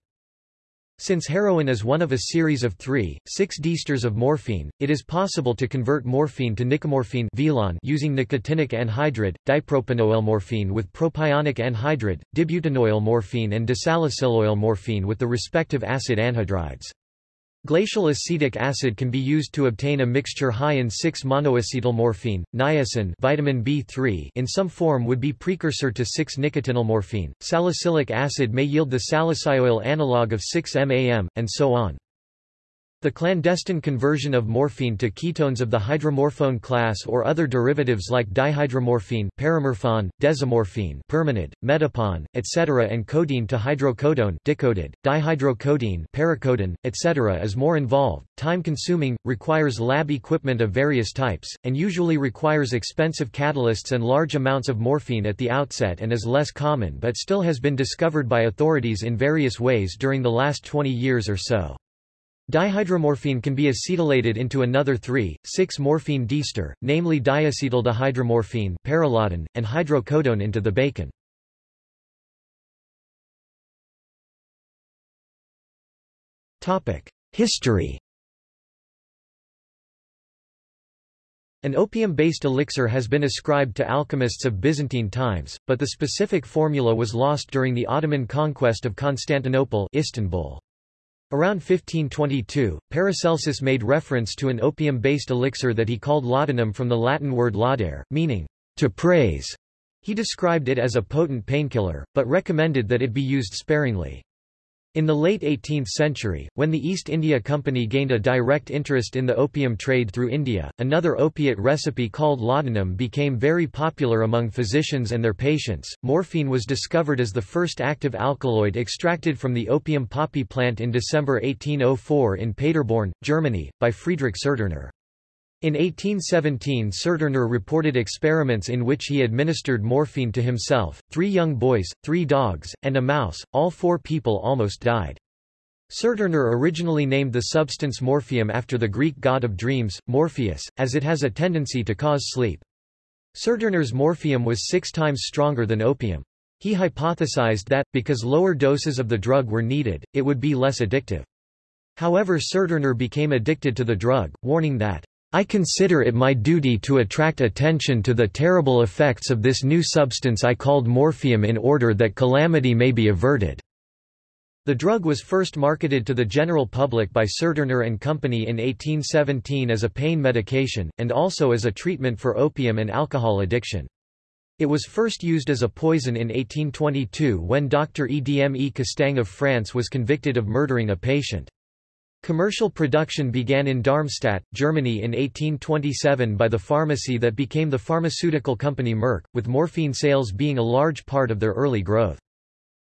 Since heroin is one of a series of three, 6-diesters of morphine, it is possible to convert morphine to nicomorphine using nicotinic anhydride, dipropanoyl morphine with propionic anhydride, dibutanoyl morphine and disalicyloyl morphine with the respective acid anhydrides. Glacial acetic acid can be used to obtain a mixture high in 6-monoacetylmorphine, niacin vitamin B3 in some form would be precursor to 6-nicotinylmorphine. Salicylic acid may yield the salicyloyl analog of 6-MAM, and so on. The clandestine conversion of morphine to ketones of the hydromorphone class or other derivatives like dihydromorphine paramorphone, desomorphine permanid, metapon, etc. and codeine to hydrocodone dicoded, dihydrocodeine paracodone, etc. is more involved, time-consuming, requires lab equipment of various types, and usually requires expensive catalysts and large amounts of morphine at the outset and is less common but still has been discovered by authorities in various ways during the last 20 years or so. Dihydromorphine can be acetylated into another 3,6-morphine diester, namely diacetaldihydromorphine paralodin, and hydrocodone into the bacon. History An opium-based elixir has been ascribed to alchemists of Byzantine times, but the specific formula was lost during the Ottoman conquest of Constantinople Istanbul. Around 1522, Paracelsus made reference to an opium-based elixir that he called laudanum from the Latin word laudare, meaning, to praise. He described it as a potent painkiller, but recommended that it be used sparingly. In the late 18th century, when the East India Company gained a direct interest in the opium trade through India, another opiate recipe called laudanum became very popular among physicians and their patients. Morphine was discovered as the first active alkaloid extracted from the opium poppy plant in December 1804 in Paderborn, Germany, by Friedrich Serturner. In 1817 Serturner reported experiments in which he administered morphine to himself, three young boys, three dogs, and a mouse, all four people almost died. Serturner originally named the substance morphium after the Greek god of dreams, Morpheus, as it has a tendency to cause sleep. Serturner's morphium was six times stronger than opium. He hypothesized that, because lower doses of the drug were needed, it would be less addictive. However Serturner became addicted to the drug, warning that I consider it my duty to attract attention to the terrible effects of this new substance I called morphium in order that calamity may be averted." The drug was first marketed to the general public by Serturner and Company in 1817 as a pain medication, and also as a treatment for opium and alcohol addiction. It was first used as a poison in 1822 when Dr. Edme Castaing of France was convicted of murdering a patient. Commercial production began in Darmstadt, Germany in 1827 by the pharmacy that became the pharmaceutical company Merck, with morphine sales being a large part of their early growth.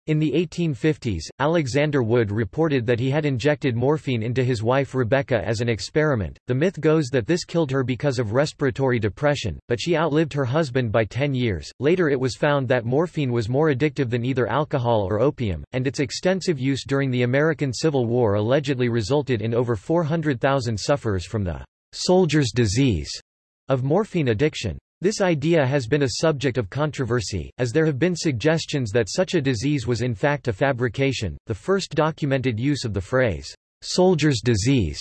In the 1850s, Alexander Wood reported that he had injected morphine into his wife Rebecca as an experiment. The myth goes that this killed her because of respiratory depression, but she outlived her husband by 10 years. Later it was found that morphine was more addictive than either alcohol or opium, and its extensive use during the American Civil War allegedly resulted in over 400,000 sufferers from the soldier's disease of morphine addiction. This idea has been a subject of controversy, as there have been suggestions that such a disease was in fact a fabrication. The first documented use of the phrase, soldier's disease,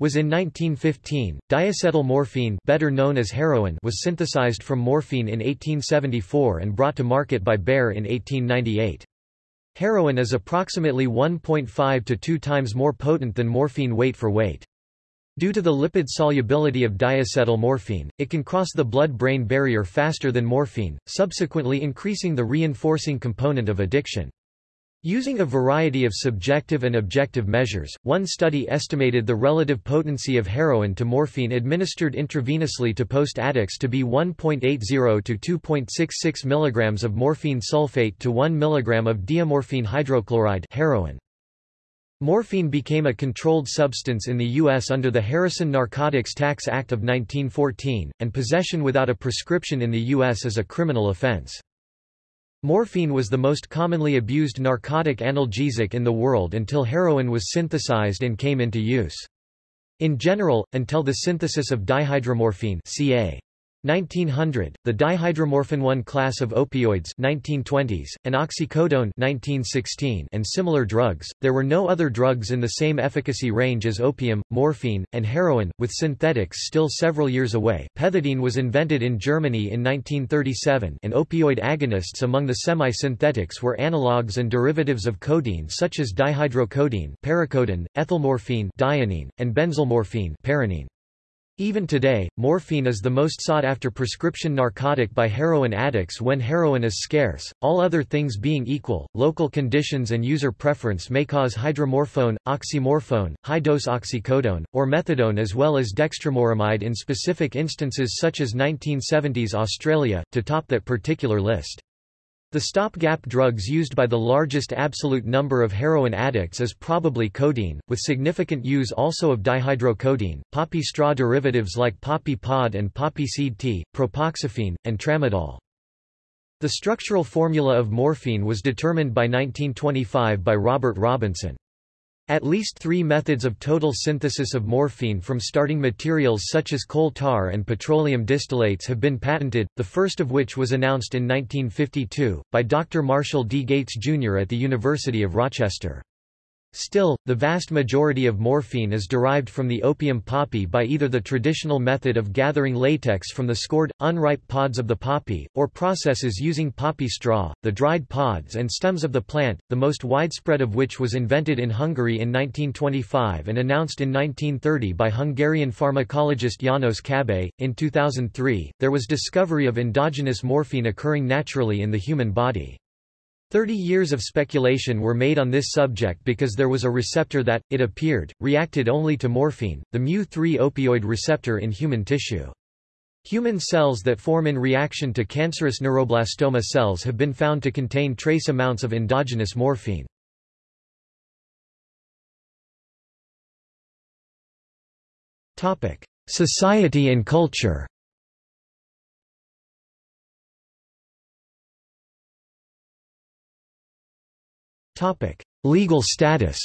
was in 1915. Diacetyl morphine, better known as heroin, was synthesized from morphine in 1874 and brought to market by Bayer in 1898. Heroin is approximately 1.5 to 2 times more potent than morphine weight for weight. Due to the lipid solubility of diacetyl morphine, it can cross the blood-brain barrier faster than morphine, subsequently increasing the reinforcing component of addiction. Using a variety of subjective and objective measures, one study estimated the relative potency of heroin to morphine administered intravenously to post-addicts to be 1.80 to 2.66 mg of morphine sulfate to 1 mg of diamorphine hydrochloride heroin. Morphine became a controlled substance in the U.S. under the Harrison Narcotics Tax Act of 1914, and possession without a prescription in the U.S. is a criminal offense. Morphine was the most commonly abused narcotic analgesic in the world until heroin was synthesized and came into use. In general, until the synthesis of dihydromorphine ca. 1900, the dihydromorphin-1 class of opioids 1920s, and oxycodone 1916 and similar drugs, there were no other drugs in the same efficacy range as opium, morphine, and heroin, with synthetics still several years away. Pethidine was invented in Germany in 1937 and opioid agonists among the semi-synthetics were analogues and derivatives of codeine such as dihydrocodeine paracodeine, ethylmorphine dianine, and benzylmorphine paranine. Even today, morphine is the most sought-after prescription narcotic by heroin addicts when heroin is scarce. All other things being equal, local conditions and user preference may cause hydromorphone, oxymorphone, high-dose oxycodone, or methadone as well as dextromoramide in specific instances such as 1970s Australia, to top that particular list. The stopgap drugs used by the largest absolute number of heroin addicts is probably codeine, with significant use also of dihydrocodeine, poppy straw derivatives like poppy pod and poppy seed tea, propoxyphene, and tramadol. The structural formula of morphine was determined by 1925 by Robert Robinson. At least three methods of total synthesis of morphine from starting materials such as coal tar and petroleum distillates have been patented, the first of which was announced in 1952, by Dr. Marshall D. Gates, Jr. at the University of Rochester. Still, the vast majority of morphine is derived from the opium poppy by either the traditional method of gathering latex from the scored, unripe pods of the poppy, or processes using poppy straw, the dried pods and stems of the plant, the most widespread of which was invented in Hungary in 1925 and announced in 1930 by Hungarian pharmacologist János Cabay. In 2003, there was discovery of endogenous morphine occurring naturally in the human body. Thirty years of speculation were made on this subject because there was a receptor that, it appeared, reacted only to morphine, the mu3 opioid receptor in human tissue. Human cells that form in reaction to cancerous neuroblastoma cells have been found to contain trace amounts of endogenous morphine. Society and culture Legal status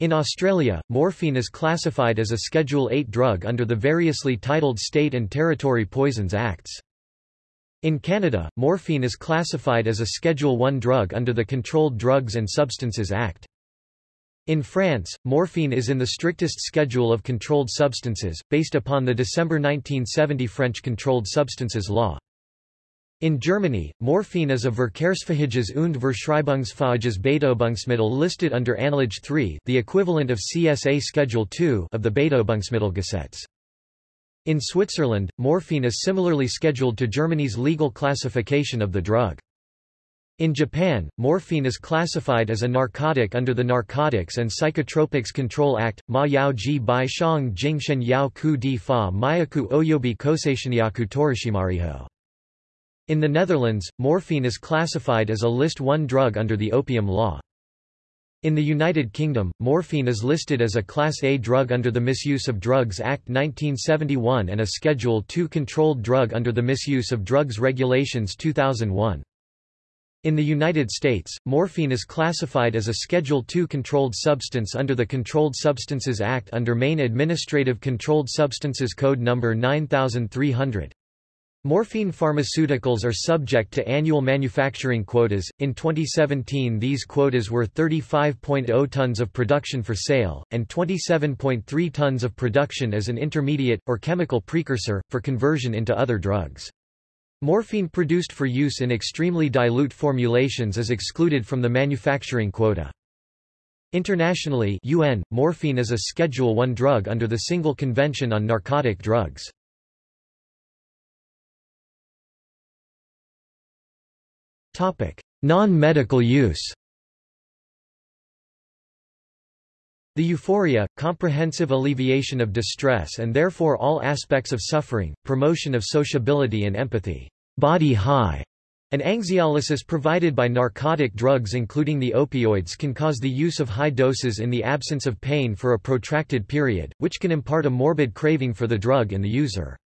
In Australia, morphine is classified as a Schedule 8 drug under the variously titled State and Territory Poisons Acts. In Canada, morphine is classified as a Schedule 1 drug under the Controlled Drugs and Substances Act. In France, morphine is in the strictest schedule of controlled substances, based upon the December 1970 French Controlled Substances Law. In Germany, morphine is a Verkehrsfähiges und Verschreibungsfähiges Betäubungsmittel listed under Anlage 3 the equivalent of CSA Schedule 2 of the Betäubungsmittelgesetz. In Switzerland, morphine is similarly scheduled to Germany's legal classification of the drug. In Japan, morphine is classified as a narcotic under the Narcotics and Psychotropics Control Act, Ma Yao Ji Bai Shang Jingshen Yao Ku Di Fa Mayaku Oyobi Koseishinyaku Torishimariho. In the Netherlands, morphine is classified as a List 1 drug under the Opium Law. In the United Kingdom, morphine is listed as a Class A drug under the Misuse of Drugs Act 1971 and a Schedule II controlled drug under the Misuse of Drugs Regulations 2001. In the United States, morphine is classified as a Schedule II controlled substance under the Controlled Substances Act under Maine Administrative Controlled Substances Code No. 9300. Morphine pharmaceuticals are subject to annual manufacturing quotas. In 2017, these quotas were 35.0 tons of production for sale, and 27.3 tons of production as an intermediate, or chemical precursor, for conversion into other drugs. Morphine produced for use in extremely dilute formulations is excluded from the manufacturing quota. Internationally UN, morphine is a Schedule I drug under the Single Convention on Narcotic Drugs. Non-medical use The euphoria, comprehensive alleviation of distress and therefore all aspects of suffering, promotion of sociability and empathy, body high, and anxiolysis provided by narcotic drugs including the opioids can cause the use of high doses in the absence of pain for a protracted period, which can impart a morbid craving for the drug in the user.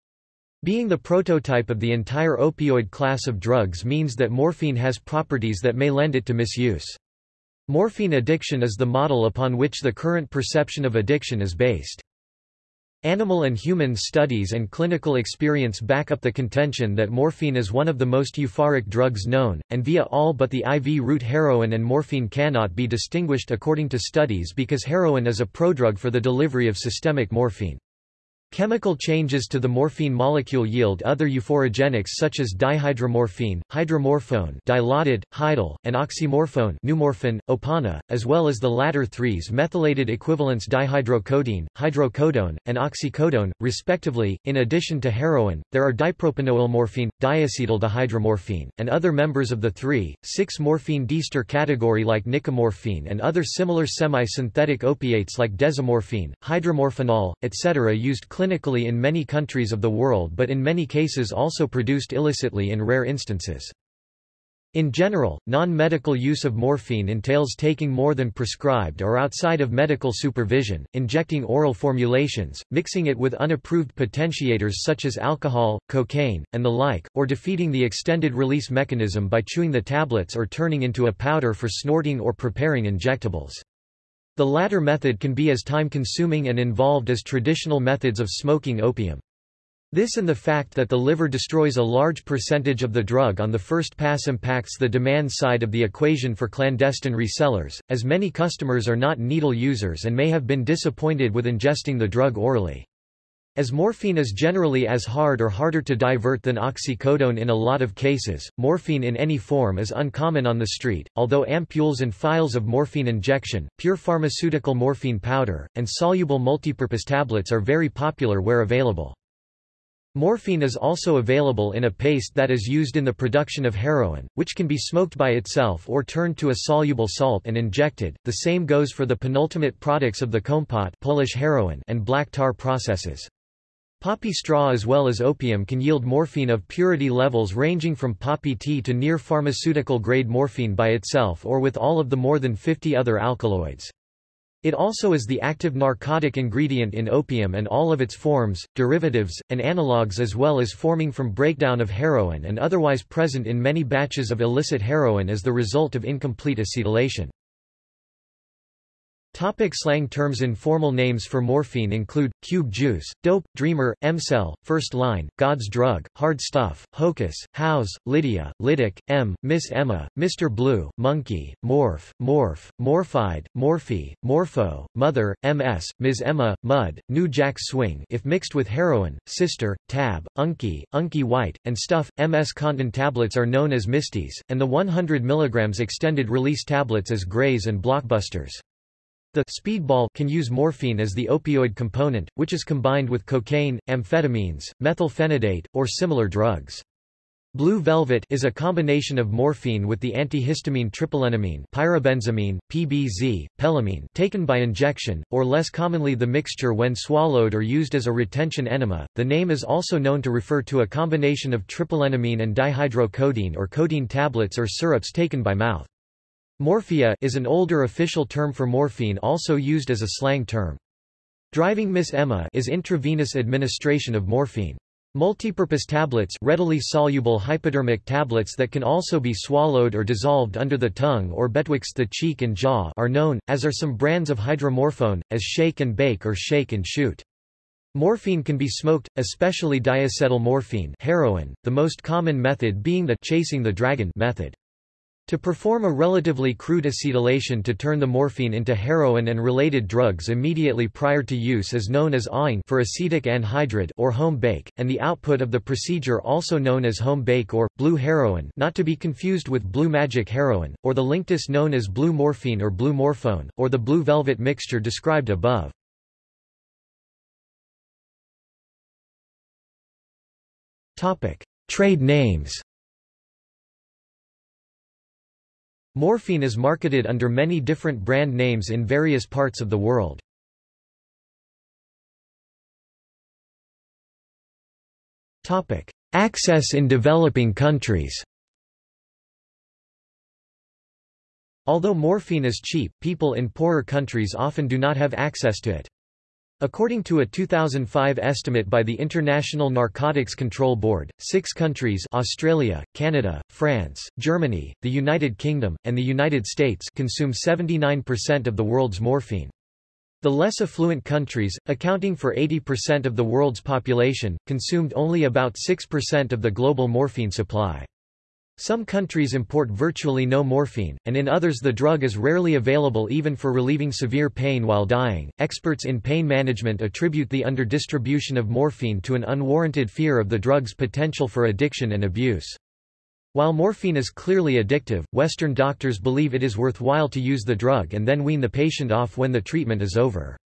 Being the prototype of the entire opioid class of drugs means that morphine has properties that may lend it to misuse. Morphine addiction is the model upon which the current perception of addiction is based. Animal and human studies and clinical experience back up the contention that morphine is one of the most euphoric drugs known, and via all but the IV route heroin and morphine cannot be distinguished according to studies because heroin is a prodrug for the delivery of systemic morphine. Chemical changes to the morphine molecule yield other euphorogenics such as dihydromorphine, hydromorphone dilaudid, hydal, and oxymorphone Numorphan, opana, as well as the latter three's methylated equivalents dihydrocodeine, hydrocodone, and oxycodone, respectively. In addition to heroin, there are dipropanoylmorphine, diacetyldihydromorphine, and other members of the 3,6-morphine diester category like nicomorphine and other similar semi-synthetic opiates like desomorphine, hydromorphinol, etc. used clinically in many countries of the world but in many cases also produced illicitly in rare instances. In general, non-medical use of morphine entails taking more than prescribed or outside of medical supervision, injecting oral formulations, mixing it with unapproved potentiators such as alcohol, cocaine, and the like, or defeating the extended release mechanism by chewing the tablets or turning into a powder for snorting or preparing injectables. The latter method can be as time-consuming and involved as traditional methods of smoking opium. This and the fact that the liver destroys a large percentage of the drug on the first pass impacts the demand side of the equation for clandestine resellers, as many customers are not needle users and may have been disappointed with ingesting the drug orally. As morphine is generally as hard or harder to divert than oxycodone in a lot of cases, morphine in any form is uncommon on the street, although ampules and phials of morphine injection, pure pharmaceutical morphine powder, and soluble multipurpose tablets are very popular where available. Morphine is also available in a paste that is used in the production of heroin, which can be smoked by itself or turned to a soluble salt and injected. The same goes for the penultimate products of the kompot Polish heroin and black tar processes. Poppy straw as well as opium can yield morphine of purity levels ranging from poppy tea to near pharmaceutical-grade morphine by itself or with all of the more than 50 other alkaloids. It also is the active narcotic ingredient in opium and all of its forms, derivatives, and analogues as well as forming from breakdown of heroin and otherwise present in many batches of illicit heroin as the result of incomplete acetylation. Topic slang terms Informal names for morphine include, cube juice, dope, dreamer, M-cell, first line, God's drug, hard stuff, hocus, house, Lydia, Lydic, M, Miss Emma, Mr. Blue, monkey, morph, morph, morphide, morphe, morpho, mother, MS, Ms. Emma, mud, new jack swing if mixed with heroin, sister, tab, unky, unky white, and stuff. MS Contin tablets are known as misties, and the 100 mg extended release tablets as grays and blockbusters. The speedball can use morphine as the opioid component, which is combined with cocaine, amphetamines, methylphenidate, or similar drugs. Blue velvet is a combination of morphine with the antihistamine tripelennamine, Pyribenzamine, PBZ, pelamine taken by injection, or less commonly the mixture when swallowed or used as a retention enema. The name is also known to refer to a combination of tripelennamine and dihydrocodeine or codeine tablets or syrups taken by mouth. Morphia is an older official term for morphine also used as a slang term. Driving Miss Emma is intravenous administration of morphine. Multipurpose tablets readily soluble hypodermic tablets that can also be swallowed or dissolved under the tongue or betwixt the cheek and jaw are known, as are some brands of hydromorphone, as shake and bake or shake and shoot. Morphine can be smoked, especially diacetyl morphine heroin, the most common method being the chasing the dragon method. To perform a relatively crude acetylation to turn the morphine into heroin and related drugs immediately prior to use is known as awing for acetic anhydride or home bake, and the output of the procedure also known as home bake or, blue heroin not to be confused with blue magic heroin, or the linctus known as blue morphine or blue morphone, or the blue velvet mixture described above. Trade names Morphine is marketed under many different brand names in various parts of the world. Access in developing countries Although morphine is cheap, people in poorer countries often do not have access to it. According to a 2005 estimate by the International Narcotics Control Board, six countries Australia, Canada, France, Germany, the United Kingdom, and the United States consume 79% of the world's morphine. The less affluent countries, accounting for 80% of the world's population, consumed only about 6% of the global morphine supply. Some countries import virtually no morphine, and in others the drug is rarely available even for relieving severe pain while dying. Experts in pain management attribute the underdistribution of morphine to an unwarranted fear of the drug's potential for addiction and abuse. While morphine is clearly addictive, Western doctors believe it is worthwhile to use the drug and then wean the patient off when the treatment is over.